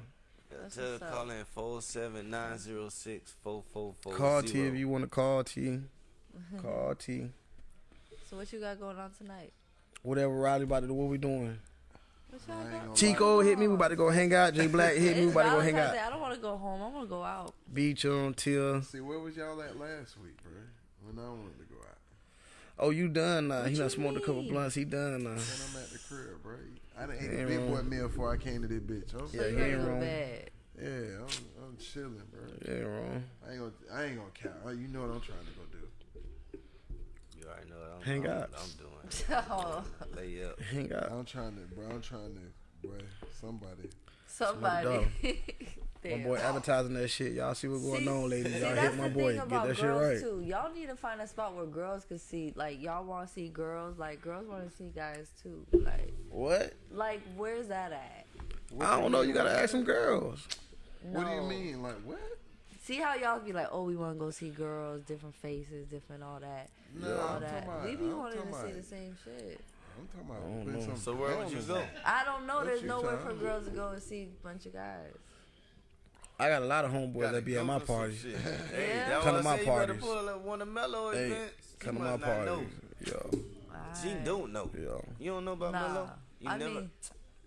That's Tell her what's to call in four seven nine zero six four four four. Call T if you want to call T. *laughs* Call T. So what you got going on tonight? Whatever Riley about to do, what we doing? What y'all I ain't got? gonna Chico hit me. We about to go hang out. J Black hit me. We about to go hang out. I don't want to go home. I want to go out. Beach on Till. See, where was y'all at last week, bro? When I wanted to go out. Oh, you done now? He What done you smoked a couple blunts. He done now. When I'm at the crib, bro. I done ate Ain't a big boy meal before I came to this bitch. I'm, Yeah, So he you ready ain't wrong. to yeah, I'm, I'm chilling, bro. Yeah, wrong. I ain't gonna, I ain't gonna count. You know what I'm trying to go do. You already know what I'm, Hang I'm, out. I'm doing. *laughs* Lay up. Hang out. I'm trying to, bro. I'm trying to, bro. Somebody. somebody. *laughs* My boy advertising that shit. Y'all see what's going See- on, ladies. See, Y'all hit my boy. Get that shit girls right. too. Y'all need to find a spot where girls can see. Like y'all want to see girls. Like girls want to see guys too. Like, What? like where's that at? I don't know. You gotta ask some girls. What do you mean? Like what? See how y'all be like, oh, we want to go see girls, different faces, different all that, No, all I'm that. talking about- we be I'm wanting to see the same shit. I'm talking about. I don't know. So where would you go? I don't know. What There's nowhere for girls to go and see a bunch of guys. I got a lot of homeboys that be at my for parties. shit. *laughs* Hey, Yeah. Come to my say you parties. pull up one of Mello Hey, events. come to my must know. parties. Yo, She don't know. yo. You don't know about Nah, Mello? You I never. mean,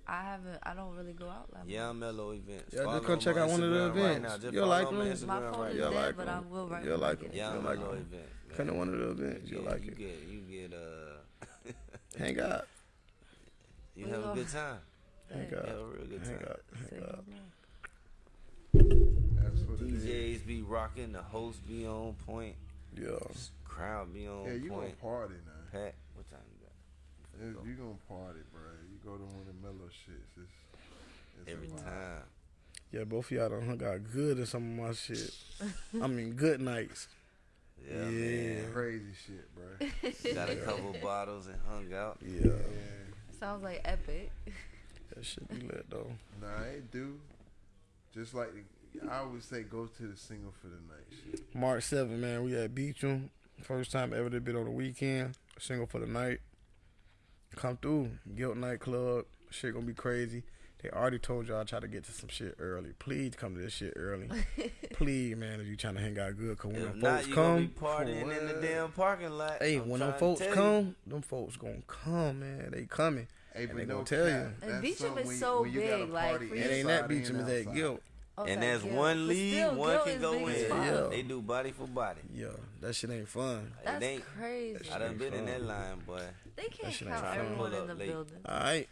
I haven't. I don't really go out like yeah, I'm Mello events. Yeah, Follow just come check on out one of the Instagram right events. now. You'll like them. My phone right is You'll now. like but them. I will write You'll when I like get them. it. Yeah, You'll I'm like Mello them. event. man. Come to one of the events. You You'll get, like you it. get, you get, uh, *laughs* Hang out. *laughs* you have a good time. Hang You out. have a real good Hang time. out. Hang out. That's what it is. DJs be rocking, the host be on point, Yeah. crowd be on point. Yeah, you gonna party now. Pat, what time you got? If you gonna party, bro. You go to one of the Mello shits. It's, it's Every time. Yeah, both of y'all done hung out good in some of my shit. I mean, good nights. Yeah, Yeah. man. Crazy shit, bro. *laughs* Got a couple bottles and hung out. Yeah. Yeah. Sounds like epic. That shit be lit, though. Nah, it do. Just like I always say, go to the single for the night. March 7th, man, we at Beacham. First time ever to been on the weekend. Single for the night. Come through. Gilt nightclub. Shit gonna be crazy. They already told y'all try to get to some shit early. Please come to this shit early. *laughs* Please, man, if you trying to hang out good. Cause when If them not, folks you gonna be come, partying in the damn parking lot. hey, I'm when them folks tell you. come, them folks gonna come, man. They coming. Hey, And they no gonna tell you. cap, And that's Beacham is so when you got big, like, for It ain't that oh, and Beacham, it's at outside. Gilt. Okay, And there's Gilt. one lead, still, one can go in. Yeah. They do body for body. Yeah, that shit ain't fun. That's it ain't. crazy. I done been in that line, boy. They can't shit count everyone in the late. building. All right.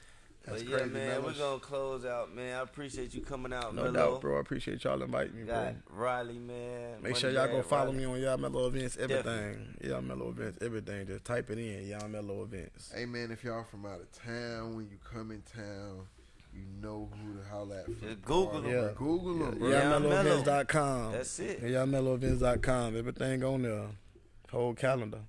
That's but yeah, crazy, man, we're gonna close out, man. I appreciate you coming out, No Mello. doubt, bro. I appreciate y'all inviting me, bro. Got Riley, man. Make sure y'all go follow Riley. me on Y'all Mello Events, Definitely. everything. Y'all Mello Events, everything. Just type it in, Y'all Mello Events. Hey man, if y'all from out of town, when you come in town, you know who to holler at. For Just Google party. them. Yeah. Google them, bro. Y'all Y'all Mello. MelloEvents.com. That's it. Y'all MelloEvents.com. Everything on there. Whole calendar.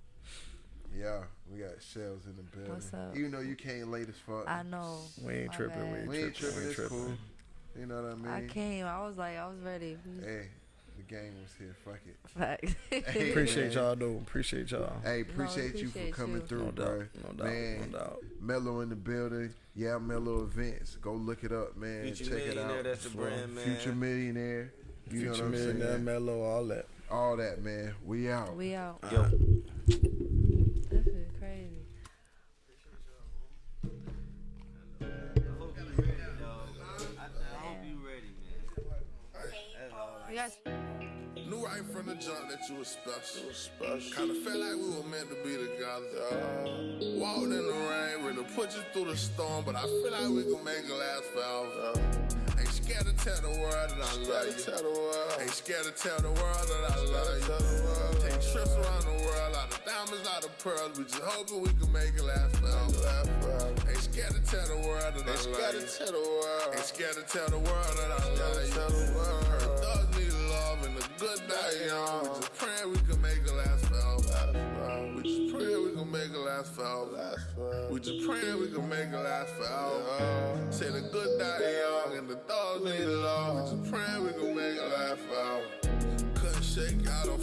Yeah, we got shells in the building. What's up? Even though you came late as fuck. I know. We ain't My tripping. bad. We ain't we ain't tripping. tripping. We It's ain't cool. tripping. You know what I mean? I came. I was like, I was ready. Hey, the game was here. Fuck it. *laughs* Facts. Hey, Appreciate man. y'all, though. Appreciate y'all. Hey, appreciate you for coming you. through, No doubt. bro. No doubt. Man, No doubt. Mello in the building. Yeah, Mello events. Go look it up, man. Future Check it Millionaire, out. that's the brand, man. Future millionaire. You know what I'm Millionaire, saying? Mello, all that. All that, man. We out. we out. Yo. All. Knew right from the jump that you were special. special. Kinda felt like we were meant to be together. Walked in the rain, ready to put you through the storm, but I feel like we can make it last forever. Ain't scared to tell the world that I love you. Tell the world. Ain't scared to tell the world that I love you. Tell the world. Take trips around the world, out of diamonds, out of pearls. We just hoping we can make it last forever. Ain't scared to tell the world that I love you. Tell the world. Ain't scared to tell the world that I love you. And a good die young. We just praying we can make it last forever. We just praying we can make it last forever. We just praying we can make it last forever. Say the good die young and the thugs need love. We just praying we can make it last forever. Couldn't shake your